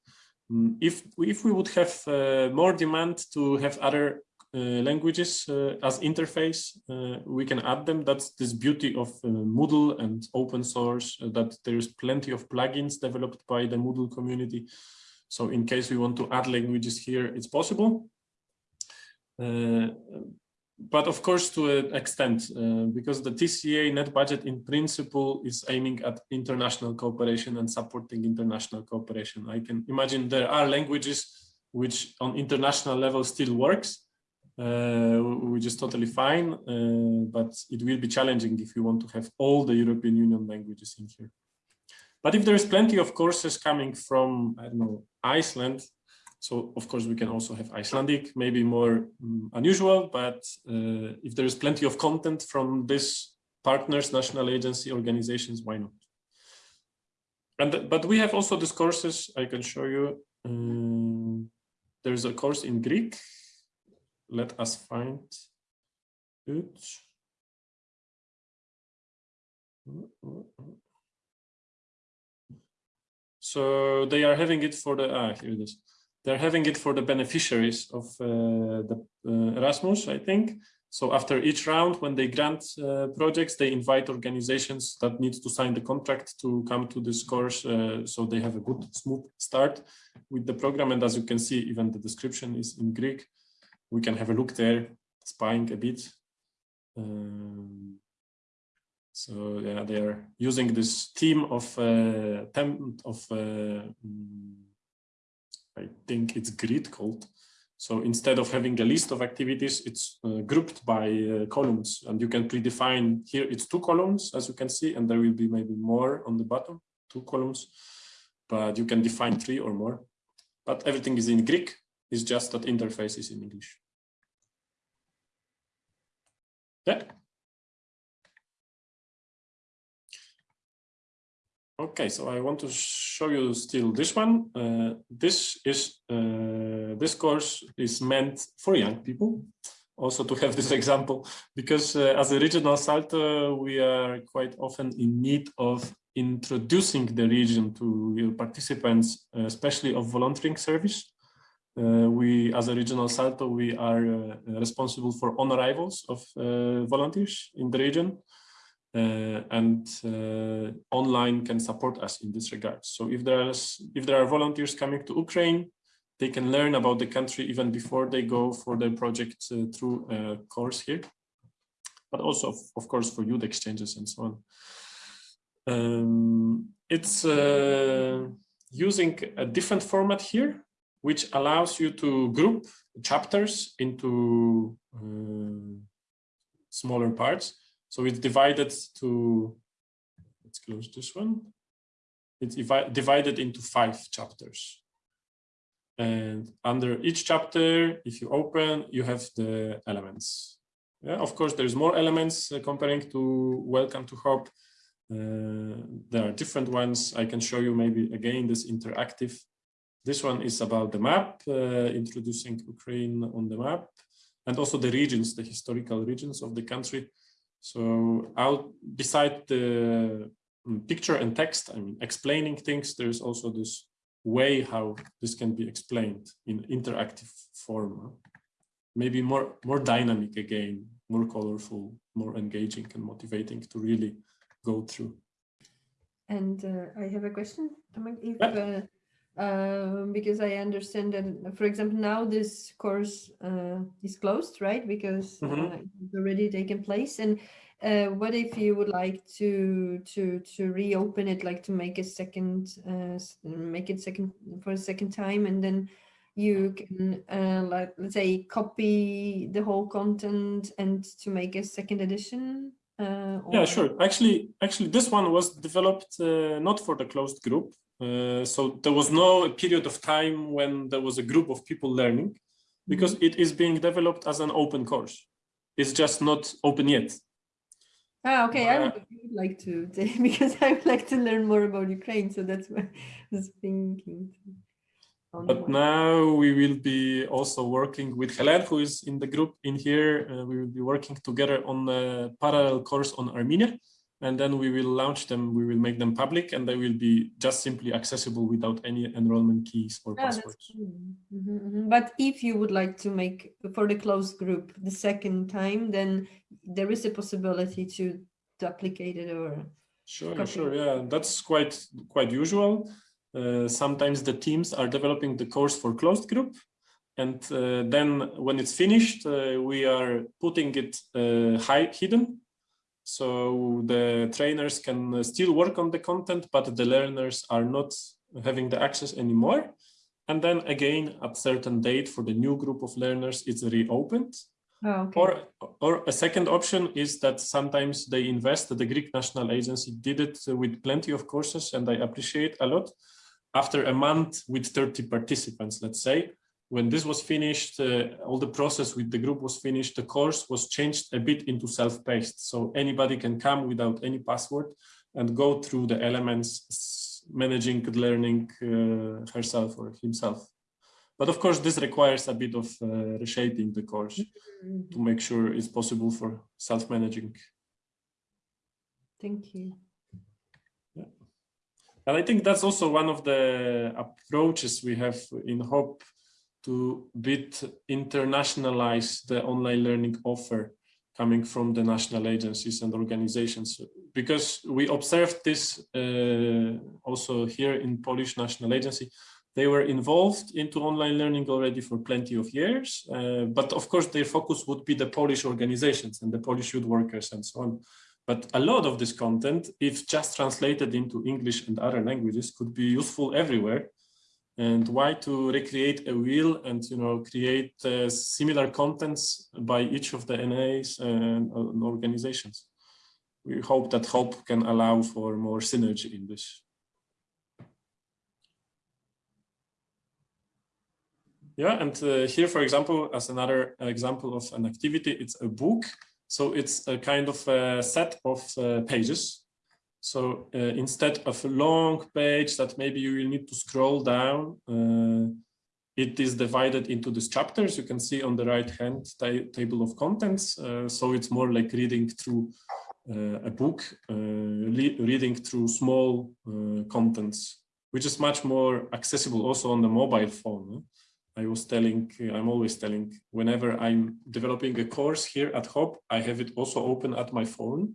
Speaker 3: Mm, if, if we would have uh, more demand to have other uh, languages uh, as interface, uh, we can add them. That's this beauty of uh, Moodle and open source, uh, that there's plenty of plugins developed by the Moodle community. So in case we want to add languages here, it's possible. Uh, but of course to an extent, uh, because the TCA net budget in principle is aiming at international cooperation and supporting international cooperation. I can imagine there are languages which on international level still works, uh, which is totally fine, uh, but it will be challenging if you want to have all the European Union languages in here. But if there is plenty of courses coming from, I don't know, Iceland, so of course we can also have Icelandic, maybe more um, unusual, but uh, if there is plenty of content from this partners, national agency organizations, why not? And but we have also these courses I can show you. Um, there's a course in Greek. Let us find it. So they are having it for the, ah, here it is they're having it for the beneficiaries of uh, the uh, Erasmus, I think. So after each round, when they grant uh, projects, they invite organizations that need to sign the contract to come to this course. Uh, so they have a good, smooth start with the program. And as you can see, even the description is in Greek. We can have a look there, spying a bit. Um, so yeah, they are using this theme of uh, temp of uh, mm, I think it's grid called. So instead of having a list of activities, it's uh, grouped by uh, columns and you can predefine here it's two columns as you can see and there will be maybe more on the bottom, two columns, but you can define three or more. But everything is in Greek, it's just that interface is in English. Yeah. Okay, so I want to show you still this one. Uh, this is uh, this course is meant for young people. Also to have this example, because uh, as a regional Salto, we are quite often in need of introducing the region to your participants, uh, especially of volunteering service. Uh, we, as a regional Salto, we are uh, responsible for on arrivals of volunteers in the region. uh, and uh, online can support us in this regard. So if there is if there are volunteers coming to Ukraine, they can learn about the country even before they go for their project uh, through a course here, but also of, of course for youth exchanges and so on. Um, it's uh, using a different format here, which allows you to group chapters into uh, smaller parts. So it's divided to, let's close this one. It's divided into five chapters. And under each chapter, if you open, you have the elements. Yeah, of course, there's more elements uh, comparing to Welcome to Hop. Uh, there are different ones. I can show you maybe again this interactive. This one is about the map, uh, introducing Ukraine on the map, and also the regions, the historical regions of the country. So out beside the mm, picture and text, I mean, explaining things, there's also this way how this can be explained in interactive form. Maybe more, more dynamic again, more colorful, more engaging and motivating to really go through.
Speaker 11: And uh, I have a question. If, uh, uh, because I understand that, for example, now this course uh, is closed, right? Because mm -hmm. it's already taken place. And uh, what if you would like to to to reopen it, like to make a second, uh, make it second for a second time, and then you can like let's say copy the whole content and to make a second edition
Speaker 3: uh, yeah, sure. Actually, actually, this one was developed uh, not for the closed group. Uh, so there was no period of time when there was a group of people learning because mm-hmm. it is being developed as an open course. It's just not open yet.
Speaker 11: Ah, okay. I would like to, because I would like to learn more about Ukraine. So that's what I was thinking.
Speaker 3: But now we will be also working with Helen, who is in the group in here. Uh, we will be working together on a parallel course on Armenia. And then we will launch them, we will make them public and they will be just simply accessible without any enrollment keys or oh, passwords.
Speaker 11: Mm -hmm, mm -hmm. But if you would like to make for the closed group the second time, then there is a possibility to duplicate it or
Speaker 3: Sure, sure, yeah, that's quite quite usual. Uh, sometimes the teams are developing the course for closed group. And uh, then when it's finished, uh, we are putting it high hidden. So the trainers can still work on the content, but the learners are not having the access anymore. And then again, at certain date for the new group of learners, it's reopened.
Speaker 11: Oh, okay.
Speaker 3: Or, or a second option is that sometimes they invest, the Greek National Agency did it with plenty of courses and I appreciate a lot after a month with 30 participants, let's say, when this was finished, uh, all the process with the group was finished, the course was changed a bit into self-paced. So anybody can come without any password and go through the elements, managing learning uh, herself or himself. But of course, this requires a bit of uh, reshaping the course to make sure it's possible for self-managing.
Speaker 11: Thank you.
Speaker 3: And I think that's also one of the approaches we have in HOP to bit internationalize the online learning offer coming from the national agencies and organizations. Because we observed this uh, also here in Polish National Agency, they were involved into online learning already for plenty of years, uh, but of course their focus would be the Polish organizations and the Polish youth workers and so on. But a lot of this content, if just translated into English and other languages, could be useful everywhere. And why to recreate a wheel and you know create uh, similar contents by each of the NAs and, and organizations? We hope that HOP can allow for more synergy in this. Yeah, and uh, here, for example, as another example of an activity, it's a book so it's a kind of a set of uh, pages. So uh, instead of a long page that maybe you will need to scroll down, uh, it is divided into these chapters. You can see on the right hand table of contents. Uh, so it's more like reading through uh, a book, uh, reading through small contents, which is much more accessible also on the mobile phone. I was telling, I'm always telling, whenever I'm developing a course here at HOP, I have it also open at my phone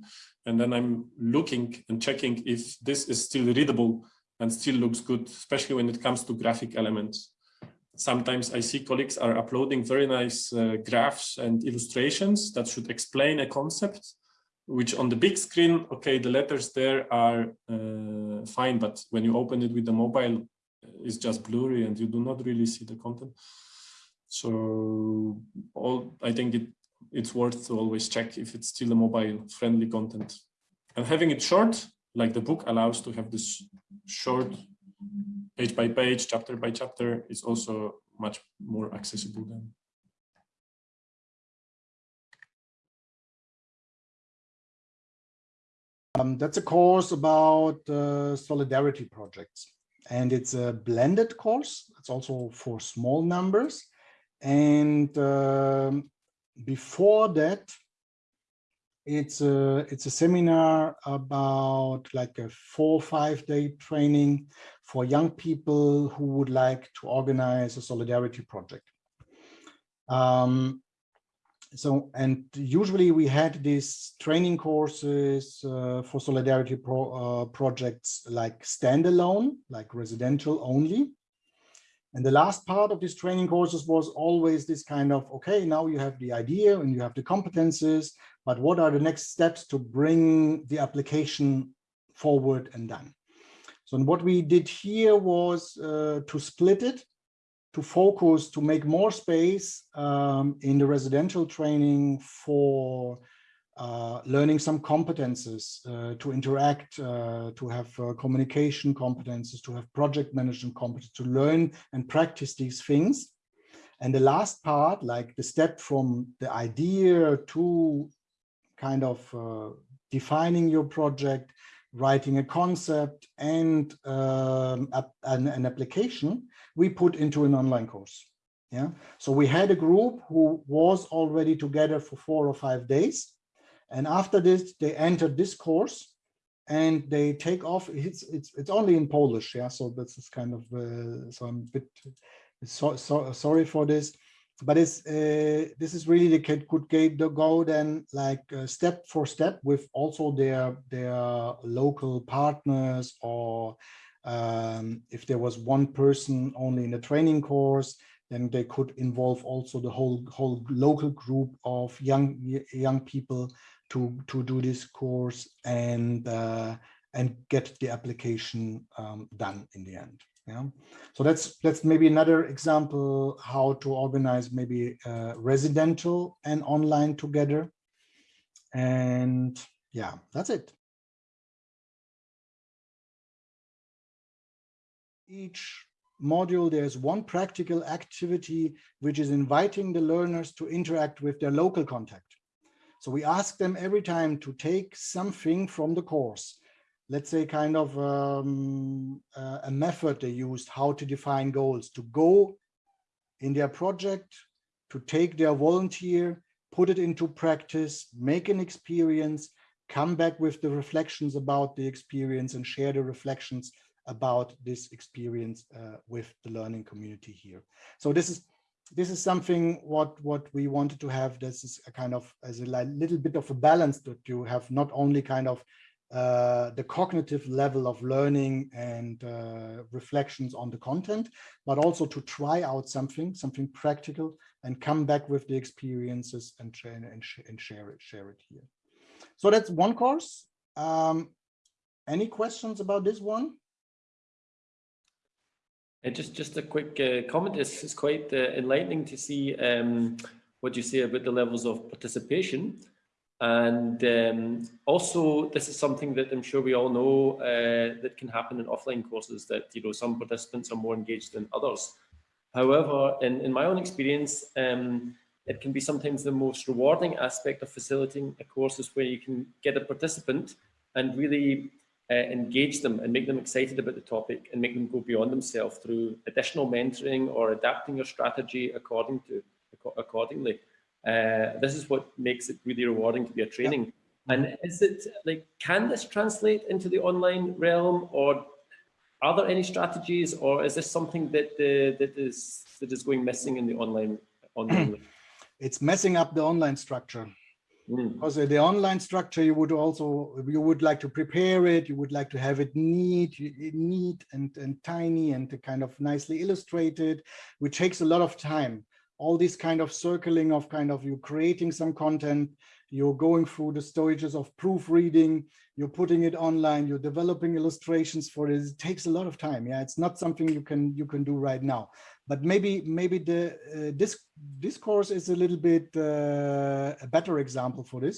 Speaker 3: and then I'm looking and checking if this is still readable and still looks good, especially when it comes to graphic elements. Sometimes I see colleagues are uploading very nice uh, graphs and illustrations that should explain a concept, which on the big screen, okay, the letters there are uh, fine, but when you open it with the mobile, it's just blurry and you do not really see the content. So all I think it it's worth to always check if it's still a mobile friendly content. And having it short, like the book allows to have this short page by page, chapter by chapter, is also much more accessible than.
Speaker 2: Um, that's a course about uh, solidarity projects and it's a blended course. It's also for small numbers. And um, before that, it's a, it's a seminar about like a four or five day training for young people who would like to organize a solidarity project. Um, so, and usually we had these training courses uh, for solidarity pro, uh, projects like standalone, like residential only. And the last part of these training courses was always this kind of, okay, now you have the idea and you have the competences, but what are the next steps to bring the application forward and done? So what we did here was uh, to split it, to focus, to make more space um, in the residential training for uh, learning some competences uh, to interact, uh, to have uh, communication competences, to have project management competence, to learn and practice these things. And the last part, like the step from the idea to kind of uh, defining your project, writing a concept and um, an, an application, we put into an online course. Yeah, so we had a group who was already together for four or five days and after this, they enter this course and they take off. It's it's it's only in Polish, yeah. So this is kind of uh, so I'm a bit so, so sorry for this, but it's uh, this is really the kid could get the go then like uh, step for step with also their their local partners or um, if there was one person only in the training course, then they could involve also the whole whole local group of young young people to to do this course and uh, and get the application um, done in the end. Yeah, so that's that's maybe another example how to organize maybe uh, residential and online together. And yeah, that's it. Each module, there's one practical activity which is inviting the learners to interact with their local contact. So we ask them every time to take something from the course. Let's say kind of um, uh, a method they used, how to define goals, to go in their project, to take their volunteer, put it into practice, make an experience, come back with the reflections about the experience and share the reflections about this experience uh, with the learning community here. So this is this is something what what we wanted to have this is a kind of as a little bit of a balance that you have not only kind of uh, the cognitive level of learning and uh, reflections on the content, but also to try out something, something practical, and come back with the experiences and, and, and share it, share it here. So that's one course. Um, any questions about this one?
Speaker 10: Uh, just just a quick uh, comment. It's, it's quite uh, enlightening to see um, what you say about the levels of participation. And um, also, this is something that I'm sure we all know uh, that can happen in offline courses that, you know, some participants are more engaged than others. However, in, in my own experience, um, it can be sometimes the most rewarding aspect of facilitating a course is where you can get a participant and really uh, engage them and make them excited about the topic and make them go beyond themselves through additional mentoring or adapting your strategy according to accordingly. Uh, this is what makes it really rewarding to be a training. Yeah. And is it like, can this translate into the online realm or are there any strategies or is this something that uh, that is that is going missing in the online online
Speaker 2: it's messing up the online structure
Speaker 10: Mm.
Speaker 2: Because the online structure, you would also, you would like to prepare it, you would like to have it neat, neat and, and tiny and kind of nicely illustrated, which takes a lot of time. All this kind of circling of kind of you creating some content, you're going through the stages of proofreading, you're putting it online, you're developing illustrations for it. It takes a lot of time. Yeah, it's not something you can you can do right now. But maybe maybe the uh, this this course is a little bit uh, a better example for this,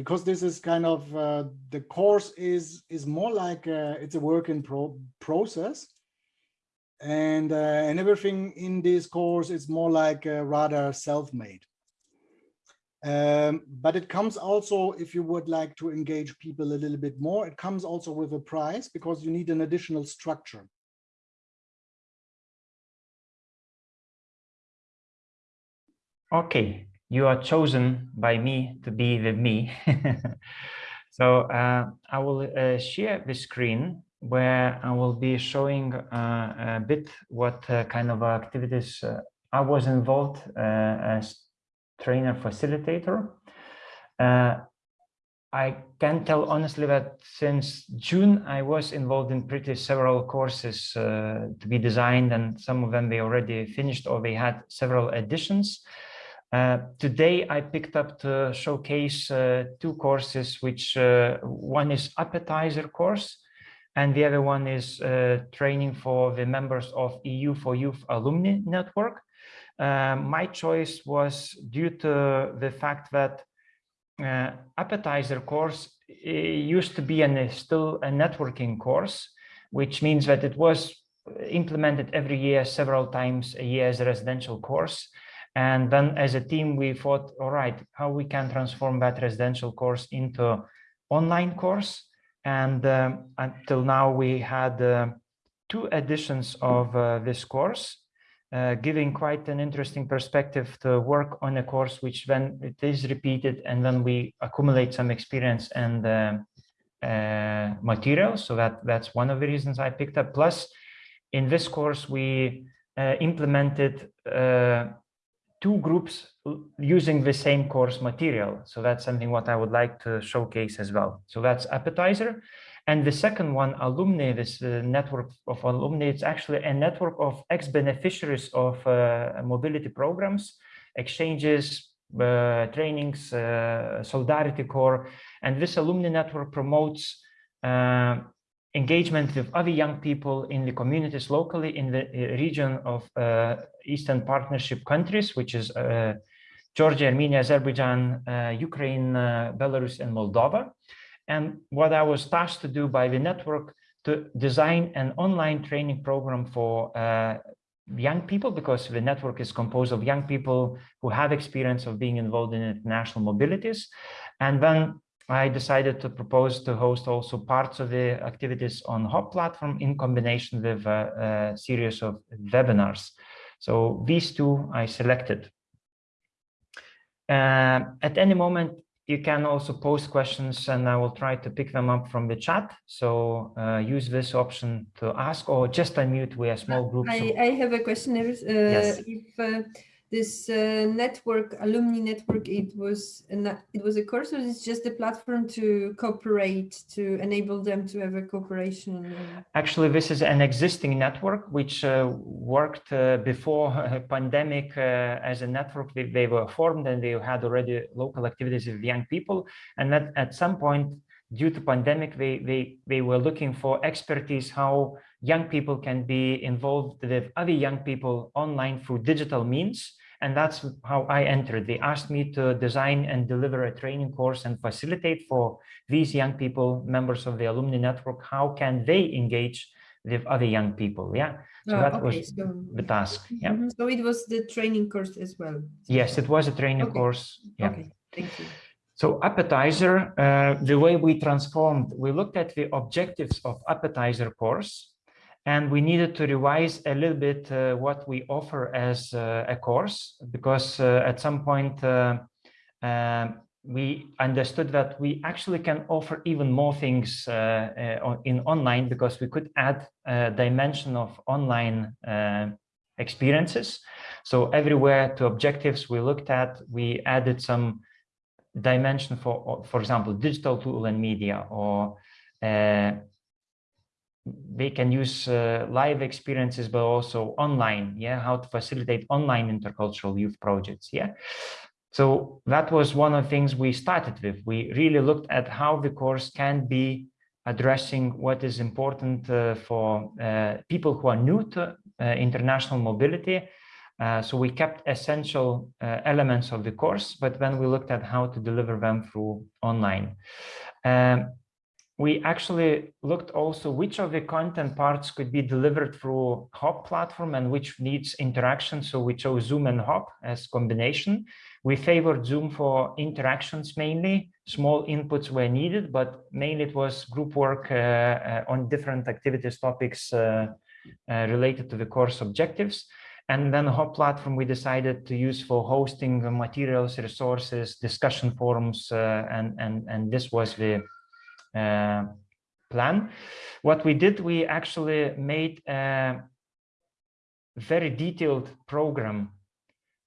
Speaker 2: because this is kind of uh, the course is is more like uh, it's a work in pro process, and uh, and everything in this course is more like uh, rather self-made. Um, but it comes also, if you would like to engage people a little bit more, it comes also with a price because you need an additional structure.
Speaker 1: Okay, you are chosen by me to be with me. so uh, I will uh, share the screen where I will be showing uh, a bit what uh, kind of activities uh, I was involved uh, as trainer facilitator. I can tell honestly that since June, I was involved in pretty several courses to be designed and some of them they already finished or they had several additions. Uh, today, I picked up to showcase uh, two courses, which uh, one is appetizer course, and the other one is uh, training for the members of EU for Youth Alumni Network. Uh, my choice was due to the fact that appetizer course used to be and still a networking course, which means that it was implemented every year, several times a year as a residential course. And then as a team, we thought, all right, how we can transform that residential course into online course. And um, until now, we had uh, two editions of uh, this course, uh, giving quite an interesting perspective to work on a course, which then it is repeated and then we accumulate some experience and uh, uh, material. So that that's one of the reasons I picked up. Plus, in this course, we implemented two groups using the same course material. So that's something what I would like to showcase as well. So that's appetizer. And the second one, alumni, this uh, network of alumni, it's actually a network of ex-beneficiaries of uh, mobility programs, exchanges, uh, trainings, uh, Solidarity Corps. And this alumni network promotes uh, engagement with other young people in the communities locally in the uh, region of uh, Eastern Partnership countries, which is uh, Georgia, Armenia, Azerbaijan, Ukraine, Belarus, and Moldova. And what I was tasked to do by the network to design an online training program for uh, young people because the network is composed of young people who have experience of being involved in international mobilities. And then I decided to propose to host also parts of the activities on Hop platform in combination with a, a series of webinars. So these two I selected. Uh, at any moment, you can also post questions and I will try to pick them up from the chat. So uh, use this option to ask or just unmute. We are small groups.
Speaker 11: I, I have a question. Uh,
Speaker 1: yes.
Speaker 11: If uh, this uh, network, alumni network, it was it was a course or it's just a platform to cooperate, to enable them to have a cooperation?
Speaker 1: Actually, this is an existing network which uh, worked uh, before pandemic uh, as a network. They, they, were formed and they had already local activities with young people. And that at some point, due to pandemic, they, they, they were looking for expertise how young people can be involved with other young people online through digital means. And that's how I entered. They asked me to design and deliver a training course and facilitate for these young people, members of the alumni network, how can they engage with other young people? Yeah. So
Speaker 11: Oh,
Speaker 1: that
Speaker 11: okay,
Speaker 1: was
Speaker 11: so-
Speaker 1: the task. Yeah.
Speaker 11: Mhm. So it was the training course as well.
Speaker 1: Yes, it was a training
Speaker 11: Okay.
Speaker 1: course. Yeah.
Speaker 11: Okay, thank you.
Speaker 1: So appetizer, uh, the way we transformed, we looked at the objectives of appetizer course, and we needed to revise a little bit uh, what we offer as uh, a course, because uh, at some point uh, um, we understood that we actually can offer even more things uh, uh, in online because we could add a dimension of online experiences. So everywhere to objectives we looked at, we added some dimension for, for example, digital tool and media, or they can use uh, live experiences, but also online. Yeah, how to facilitate online intercultural youth projects. Yeah. So that was one of the things we started with. We really looked at how the course can be addressing what is important uh, for uh, people who are new to uh, international mobility. Uh, so we kept essential uh, elements of the course, but then we looked at how to deliver them through online. Um, we actually looked also which of the content parts could be delivered through Hop platform and which needs interaction. So we chose Zoom and Hop as combination. We favored Zoom for interactions mainly, small inputs were needed, but mainly it was group work uh, uh, on different activities topics uh, uh related to the course objectives. And then Hop platform we decided to use for hosting materials, resources, discussion forums, uh, and, and, and this was the plan. What we did, we actually made a very detailed program.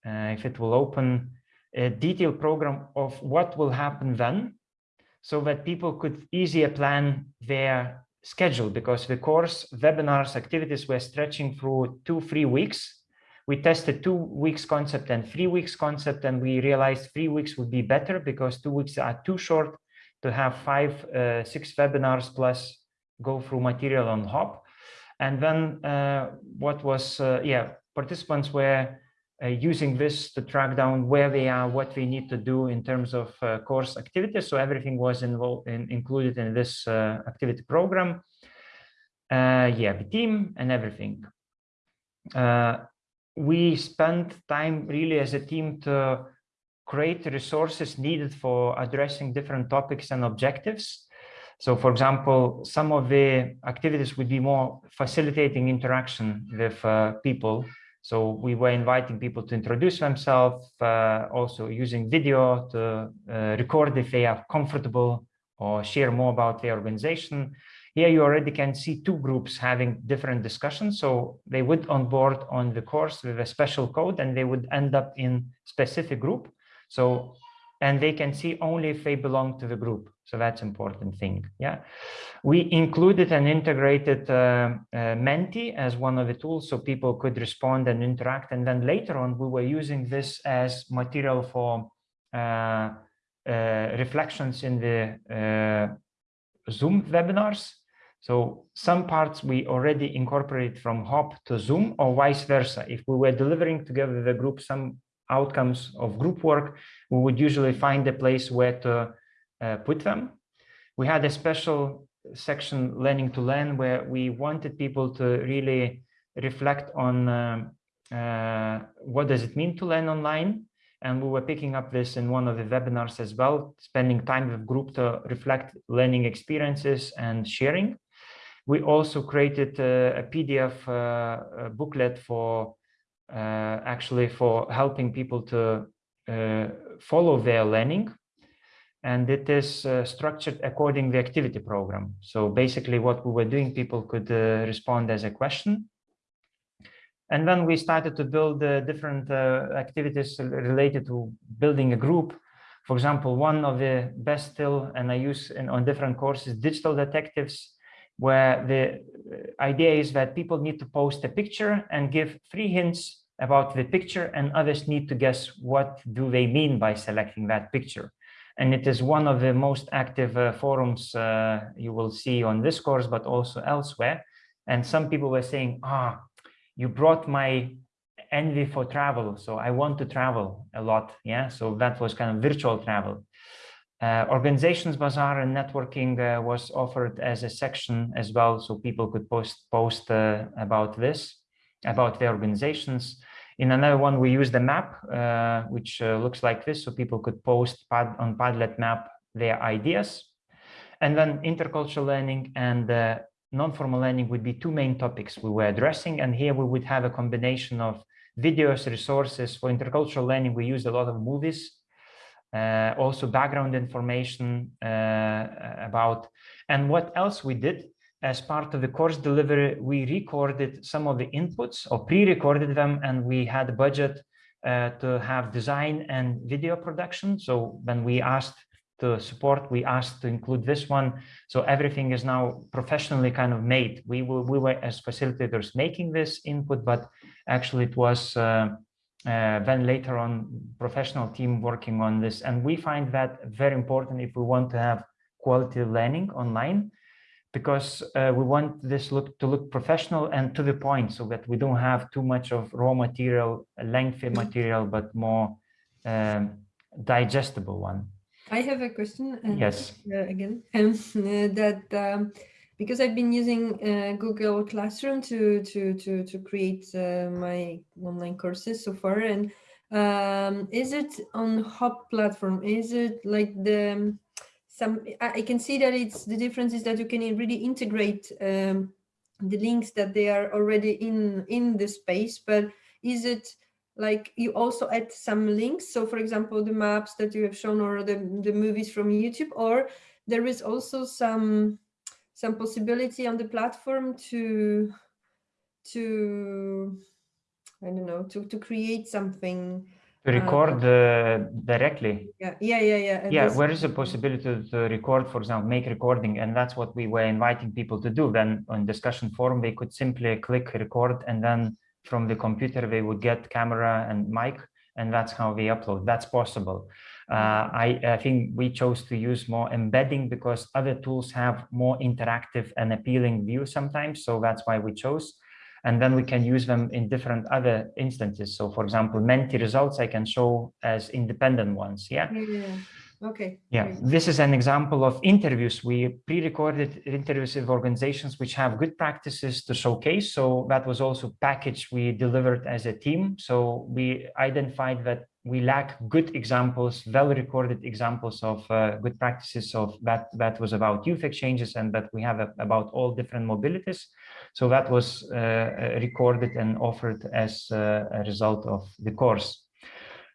Speaker 1: Uh, if it will open a detailed program of what will happen then, so that people could easier plan their schedule because the course webinars activities were stretching through two, three weeks. We tested two weeks concept and three weeks concept, and we realized three weeks would be better because two weeks are too short to have five, uh, six webinars plus go through material on Hop. And then uh, what was, uh, yeah, participants were uh, using this to track down where they are, what they need to do in terms of uh, course activities. So everything was involved in, included in this uh, activity program. yeah, the team and everything. we spent time really as a team to create resources needed for addressing different topics and objectives. So for example, some of the activities would be more facilitating interaction with uh, people. So we were inviting people to introduce themselves, uh, also using video to uh, record if they are comfortable or share more about their organization. Here you already can see two groups having different discussions. So they would onboard on the course with a special code and they would end up in specific group. So, and they can see only if they belong to the group. So that's important thing. Yeah, we included an integrated uh, uh, Menti as one of the tools, so people could respond and interact. And then later on, we were using this as material for uh, uh reflections in the uh, Zoom webinars. So some parts we already incorporate from Hop to Zoom or vice versa. If we were delivering together the group some outcomes of group work, we would usually find a place where to uh, put them. We had a special section learning to learn where we wanted people to really reflect on um, uh, what does it mean to learn online. And we were picking up this in one of the webinars as well, spending time with group to reflect learning experiences and sharing. We also created a, a PDF uh, a booklet for uh, actually for helping people to uh, follow their learning. And it is uh, structured according the activity program. So basically what we were doing, people could respond as a question and then we started to build uh, different uh, activities related to building a group. For example, one of the best still, and I use in, on different courses, digital detectives, where the idea is that people need to post a picture and give three hints about the picture and others need to guess what do they mean by selecting that picture. And it is one of the most active uh, forums uh, you will see on this course, but also elsewhere. And some people were saying, ah, you brought my envy for travel. So I want to travel a lot. Yeah, so that was kind of virtual travel. Uh, organizations bazaar and networking uh, was offered as a section as well so people could post post uh, about this about their organizations in another one, we use the map, uh, which uh, looks like this, so people could post pad on Padlet map their ideas. And then intercultural learning and uh, non-formal learning would be two main topics we were addressing. And here we would have a combination of videos, resources. For intercultural learning, we used a lot of movies, uh, also background information uh, about. And what else we did as part of the course delivery, we recorded some of the inputs or pre-recorded them and we had a budget uh, to have design and video production. So when we asked to support, we asked to include this one. So everything is now professionally kind of made. We, we were as facilitators making this input, but actually it was uh, uh, then later on professional team working on this. And we find that very important if we want to have quality learning online because uh, we want this look to look professional and to the point so that we don't have too much of raw material, lengthy
Speaker 11: Mm-hmm.
Speaker 1: material, but more um, digestible one.
Speaker 11: I have a question. uh,
Speaker 1: Yes.
Speaker 11: uh, again, um, uh, that um, because I've been using uh, Google Classroom to to to to create uh, my online courses so far, and um, is it on Hop platform? Is it like the um, some? I, can see that it's the difference is that you can really integrate um, the links that they are already in in the space, but is it like you also add some links so for example the maps that you have shown or the, the movies from youtube or there is also some some possibility on the platform to to i don't know to to create something
Speaker 1: To
Speaker 11: uh,
Speaker 1: record uh, directly.
Speaker 11: yeah yeah yeah yeah and
Speaker 1: Yeah,
Speaker 11: this-
Speaker 1: where is the possibility to, to record, for example, make recording, and that's what we were inviting people to do. Then on discussion forum, they could simply click record, and then from the computer they would get camera and mic, and that's how they upload. That's possible. Uh, I, I think we chose to use more embedding because other tools have more interactive and appealing view sometimes, so that's why we chose. And then we can use them in different other instances. So, for example, Menti results I can show as independent ones. Yeah.
Speaker 11: yeah, okay
Speaker 1: Yeah,
Speaker 11: great.
Speaker 1: this is an example of interviews. We pre-recorded interviews with organizations which have good practices to showcase. So that was also package we delivered as a team. So we identified that we lack good examples, well-recorded examples of uh, good practices of that that was about youth exchanges and that we have a, about all different mobilities. So that was uh, uh, recorded and offered as uh, a result of the course.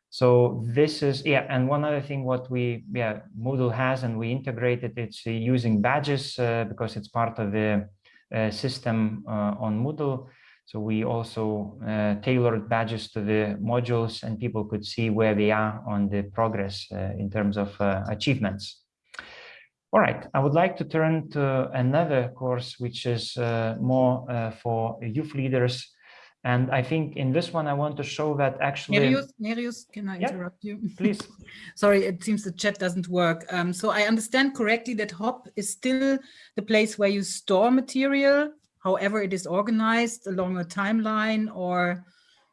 Speaker 1: So this is, yeah, and one other thing what we, yeah, Moodle has and we integrated, it's using badges uh, because it's part of the uh, system uh, on Moodle. So we also tailored badges to the modules and people could see where they are on the progress in terms of achievements. All right, I would like to turn to another course, which is uh, more uh, for youth leaders. And I think in this one, I want to show that actually.
Speaker 12: Nerijus, Nerijus, can I
Speaker 1: Yeah,
Speaker 12: interrupt you?
Speaker 1: please.
Speaker 12: Sorry, it seems the chat doesn't work. Um, so I understand correctly that HOP is still the place where you store material, however it is organized along a timeline or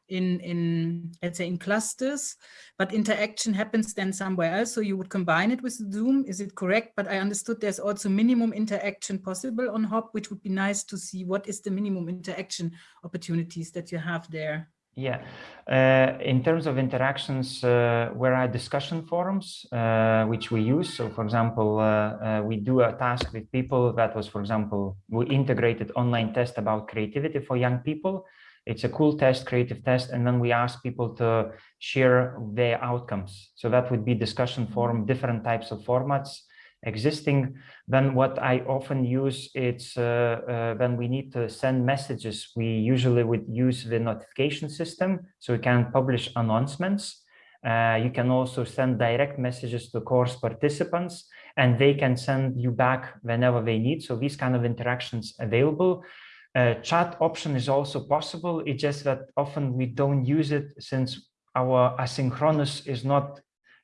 Speaker 12: in, in let's say, in clusters, but interaction happens then somewhere else. So you would combine it with Zoom, is it correct? But I understood there's also minimum interaction possible on HOP, which would be nice to see what is the minimum interaction opportunities that you have there.
Speaker 1: Yeah, uh, in terms of interactions, uh, where are discussion forums, uh, which we use. So for example, uh, uh, we do a task with people that was, for example, we integrated online test about creativity for young people. It's a cool test, creative test, and then we ask people to share their outcomes. So that would be discussion forum, different types of formats existing. Then what I often use, it's uh, uh, when we need to send messages, we usually would use the notification system. So we can publish announcements. Uh, you can also send direct messages to course participants and they can send you back whenever they need. So these kind of interactions available. Uh, chat option is also possible. It's just that often we don't use it since our asynchronous is not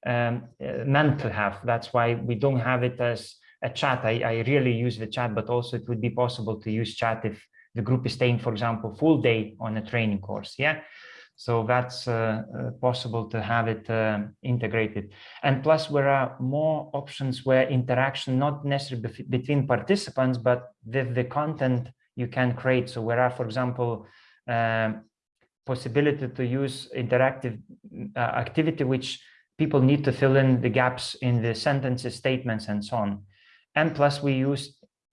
Speaker 1: um, uh, meant to have. That's why we don't have it as a chat. I, I really use the chat, but also it would be possible to use chat if the group is staying, for example, full day on a training course. Yeah. So that's uh, uh, possible to have it uh, integrated. And plus there are more options where interaction, not necessarily between participants, but with the content you can create. So where are, for example, um, possibility to use interactive uh, activity, which people need to fill in the gaps in the sentences, statements, and so on. And plus we use,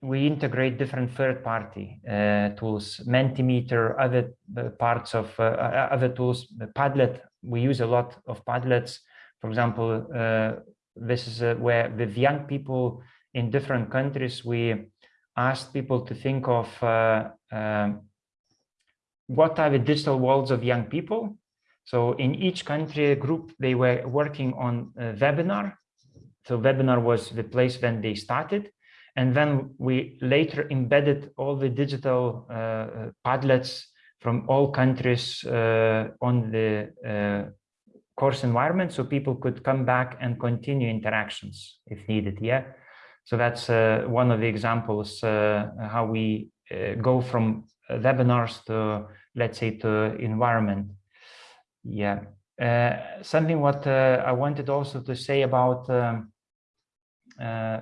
Speaker 1: we integrate different third-party uh, tools, Mentimeter, other uh, parts of uh, uh, other tools, Padlet, we use a lot of Padlets. For example, uh, this is where with young people in different countries, we asked people to think of uh, um, what are the digital worlds of young people So in each country group, they were working on a webinar. So webinar was the place when they started. And then we later embedded all the digital uh, Padlets from all countries uh, on the uh, course environment so people could come back and continue interactions if needed yeah so that's uh, one of the examples uh, how we uh, go from webinars to let's say to environment. Yeah. Uh, something what uh, i wanted also to say about um, uh,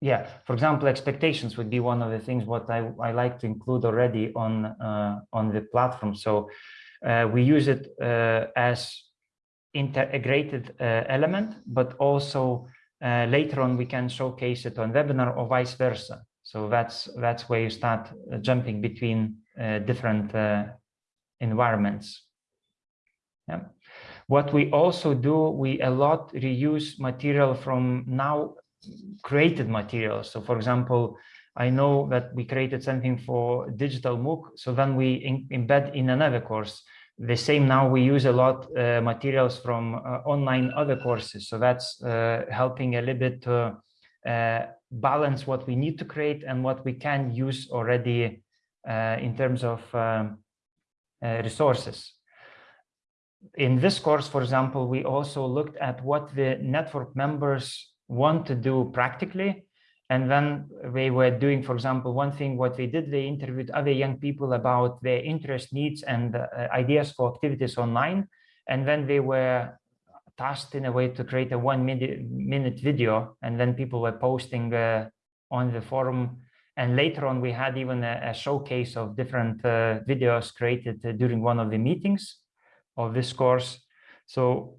Speaker 1: yeah for example expectations would be one of the things what i, I like to include already on on the platform. So uh, we use it uh, as integrated uh, element, but also Uh, later on we can showcase it on webinar or vice versa. So that's that's where you start uh, jumping between uh, different environments. Yeah. What we also do, we a lot reuse material from now created materials. So for example, I know that we created something for digital MOOC. So then we in, embed in another course. The same now we use a lot uh, materials from uh, online other courses. So that's uh, helping a little bit to uh, balance what we need to create and what we can use already in terms of um, resources. In this course, for example, we also looked at what the network members want to do practically and then they were doing, for example, one thing what they did, they interviewed other young people about their interest, needs, and uh, ideas for activities online. And then they were tasked in a way to create a one minute, minute video. And then people were posting uh, on the forum. And later on, we had even a, a showcase of different uh, videos created during one of the meetings of this course. So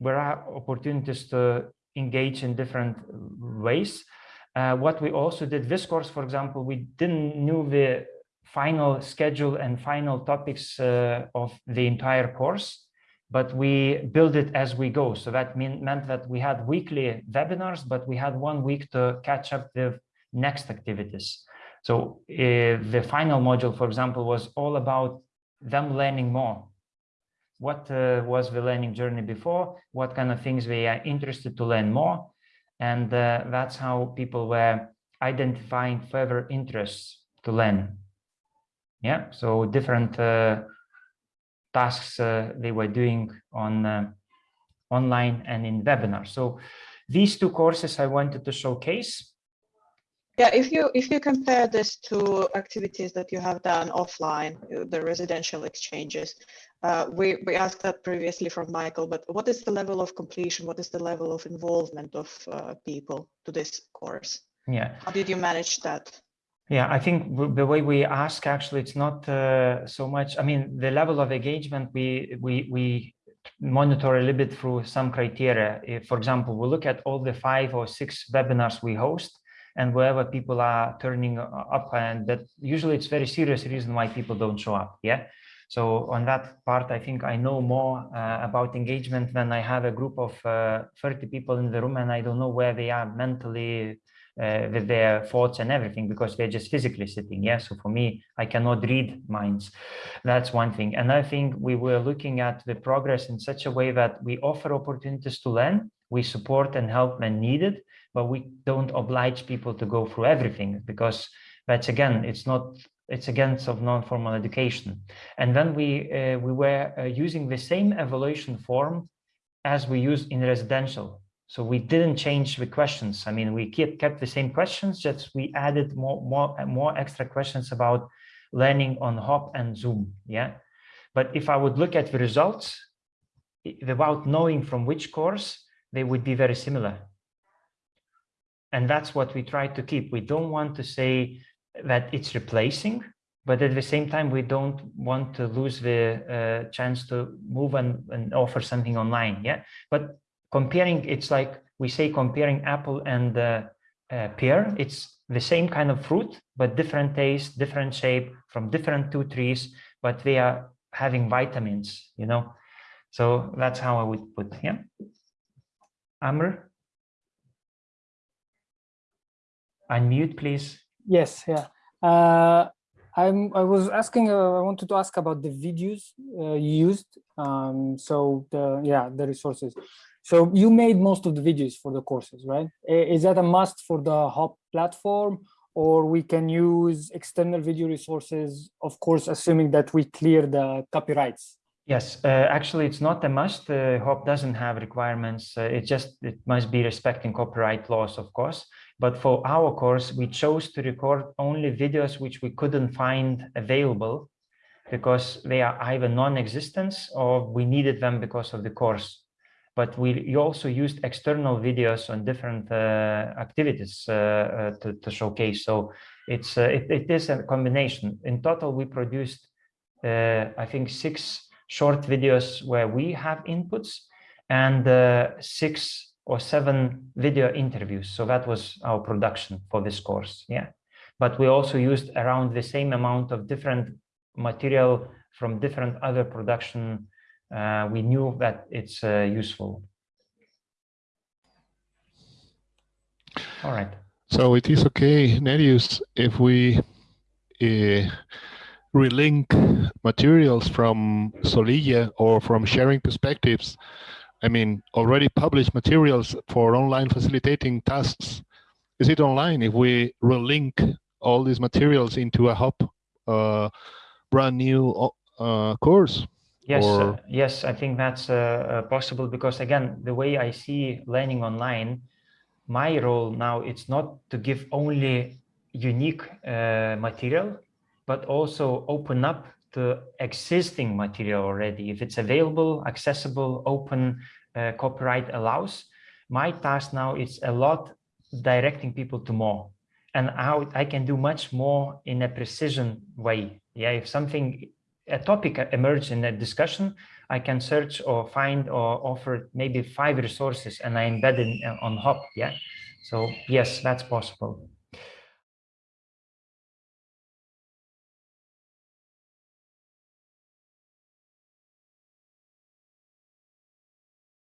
Speaker 1: there are opportunities to engage in different ways. Uh, what we also did this course, for example, we didn't know the final schedule and final topics uh, of the entire course, but we build it as we go. So that mean, meant that we had weekly webinars, but we had one week to catch up with next activities. So uh, the final module, for example, was all about them learning more. What uh, was the learning journey before? What kind of things they are interested to learn more? And uh, that's how people were identifying further interests to learn. Yeah, so different uh, tasks uh, they were doing on uh, online and in webinar. So these two courses I wanted to showcase.
Speaker 13: Yeah, if you if you compare this to activities that you have done offline, the residential exchanges, uh, we, we asked that previously from Michael, but what is the level of completion? What is the level of involvement of uh, people to this course?
Speaker 1: Yeah.
Speaker 13: How did you manage that?
Speaker 1: Yeah, I think the way we ask actually, it's not uh, so much. I mean, the level of engagement we we we monitor a little bit through some criteria. If, for example, we look at all the five or six webinars we host, and wherever people are turning up, and that usually it's very serious reason why people don't show up. Yeah. So on that part, I think I know more uh, about engagement when I have a group of uh, 30 people in the room and I don't know where they are mentally uh, with their thoughts and everything because they're just physically sitting. Yeah. So for me, I cannot read minds. That's one thing. And I think we were looking at the progress in such a way that we offer opportunities to learn, we support and help when needed, but we don't oblige people to go through everything because that's again, it's not it's against of non-formal education. And then we uh, we were uh, using the same evaluation form as we use in residential. So we didn't change the questions. I mean, we kept kept the same questions, just we added more more more extra questions about learning on Hop and Zoom. Yeah. But if I would look at the results, without knowing from which course, they would be very similar. And that's what we try to keep. We don't want to say that it's replacing, but at the same time, we don't want to lose the uh, chance to move and, and offer something online. Yeah, but comparing, it's like we say comparing apple and uh, uh, pear. It's the same kind of fruit, but different taste, different shape from different two trees, but they are having vitamins. You know, so that's how I would put. Yeah, Amr. Unmute, please.
Speaker 14: Yes, yeah. Uh, I'm, I was asking, uh, I wanted to ask about the videos uh, used. Um, so the, yeah, the resources. So you made most of the videos for the courses, right? Is that a must for the Hop platform or we can use external video resources, of course, assuming that we clear the copyrights?
Speaker 1: Yes, uh, actually, it's not a must. Uh, Hop doesn't have requirements. Uh, it just it must be respecting copyright laws, of course. But for our course, we chose to record only videos which we couldn't find available because they are either non-existent or we needed them because of the course. But we also used external videos on different uh, activities uh, uh, to, to, showcase. So it's uh, it, it is a combination. In total, we produced, uh, I think, six short videos where we have inputs and uh, six or seven video interviews. So that was our production for this course. Yeah. But we also used around the same amount of different material from different other production. Uh, we knew that it's uh, useful. All right.
Speaker 15: So it is okay, Nerijus, if we uh, relink materials from Solilla or from sharing perspectives I mean, already published materials for online facilitating tasks. Is it online if we relink all these materials into a hop uh, brand new uh, course?
Speaker 1: Yes, uh, yes, I think that's uh, uh, possible because again, the way I see learning online, my role now it's not to give only unique uh, material, but also open up the existing material already. If it's available, accessible, open, uh, copyright allows, my task now is a lot directing people to more. And how I can do much more in a precision way. Yeah, if something, a topic emerges in a discussion, I can search or find or offer maybe five resources and I embed it on Hop. Yeah. So yes, that's possible.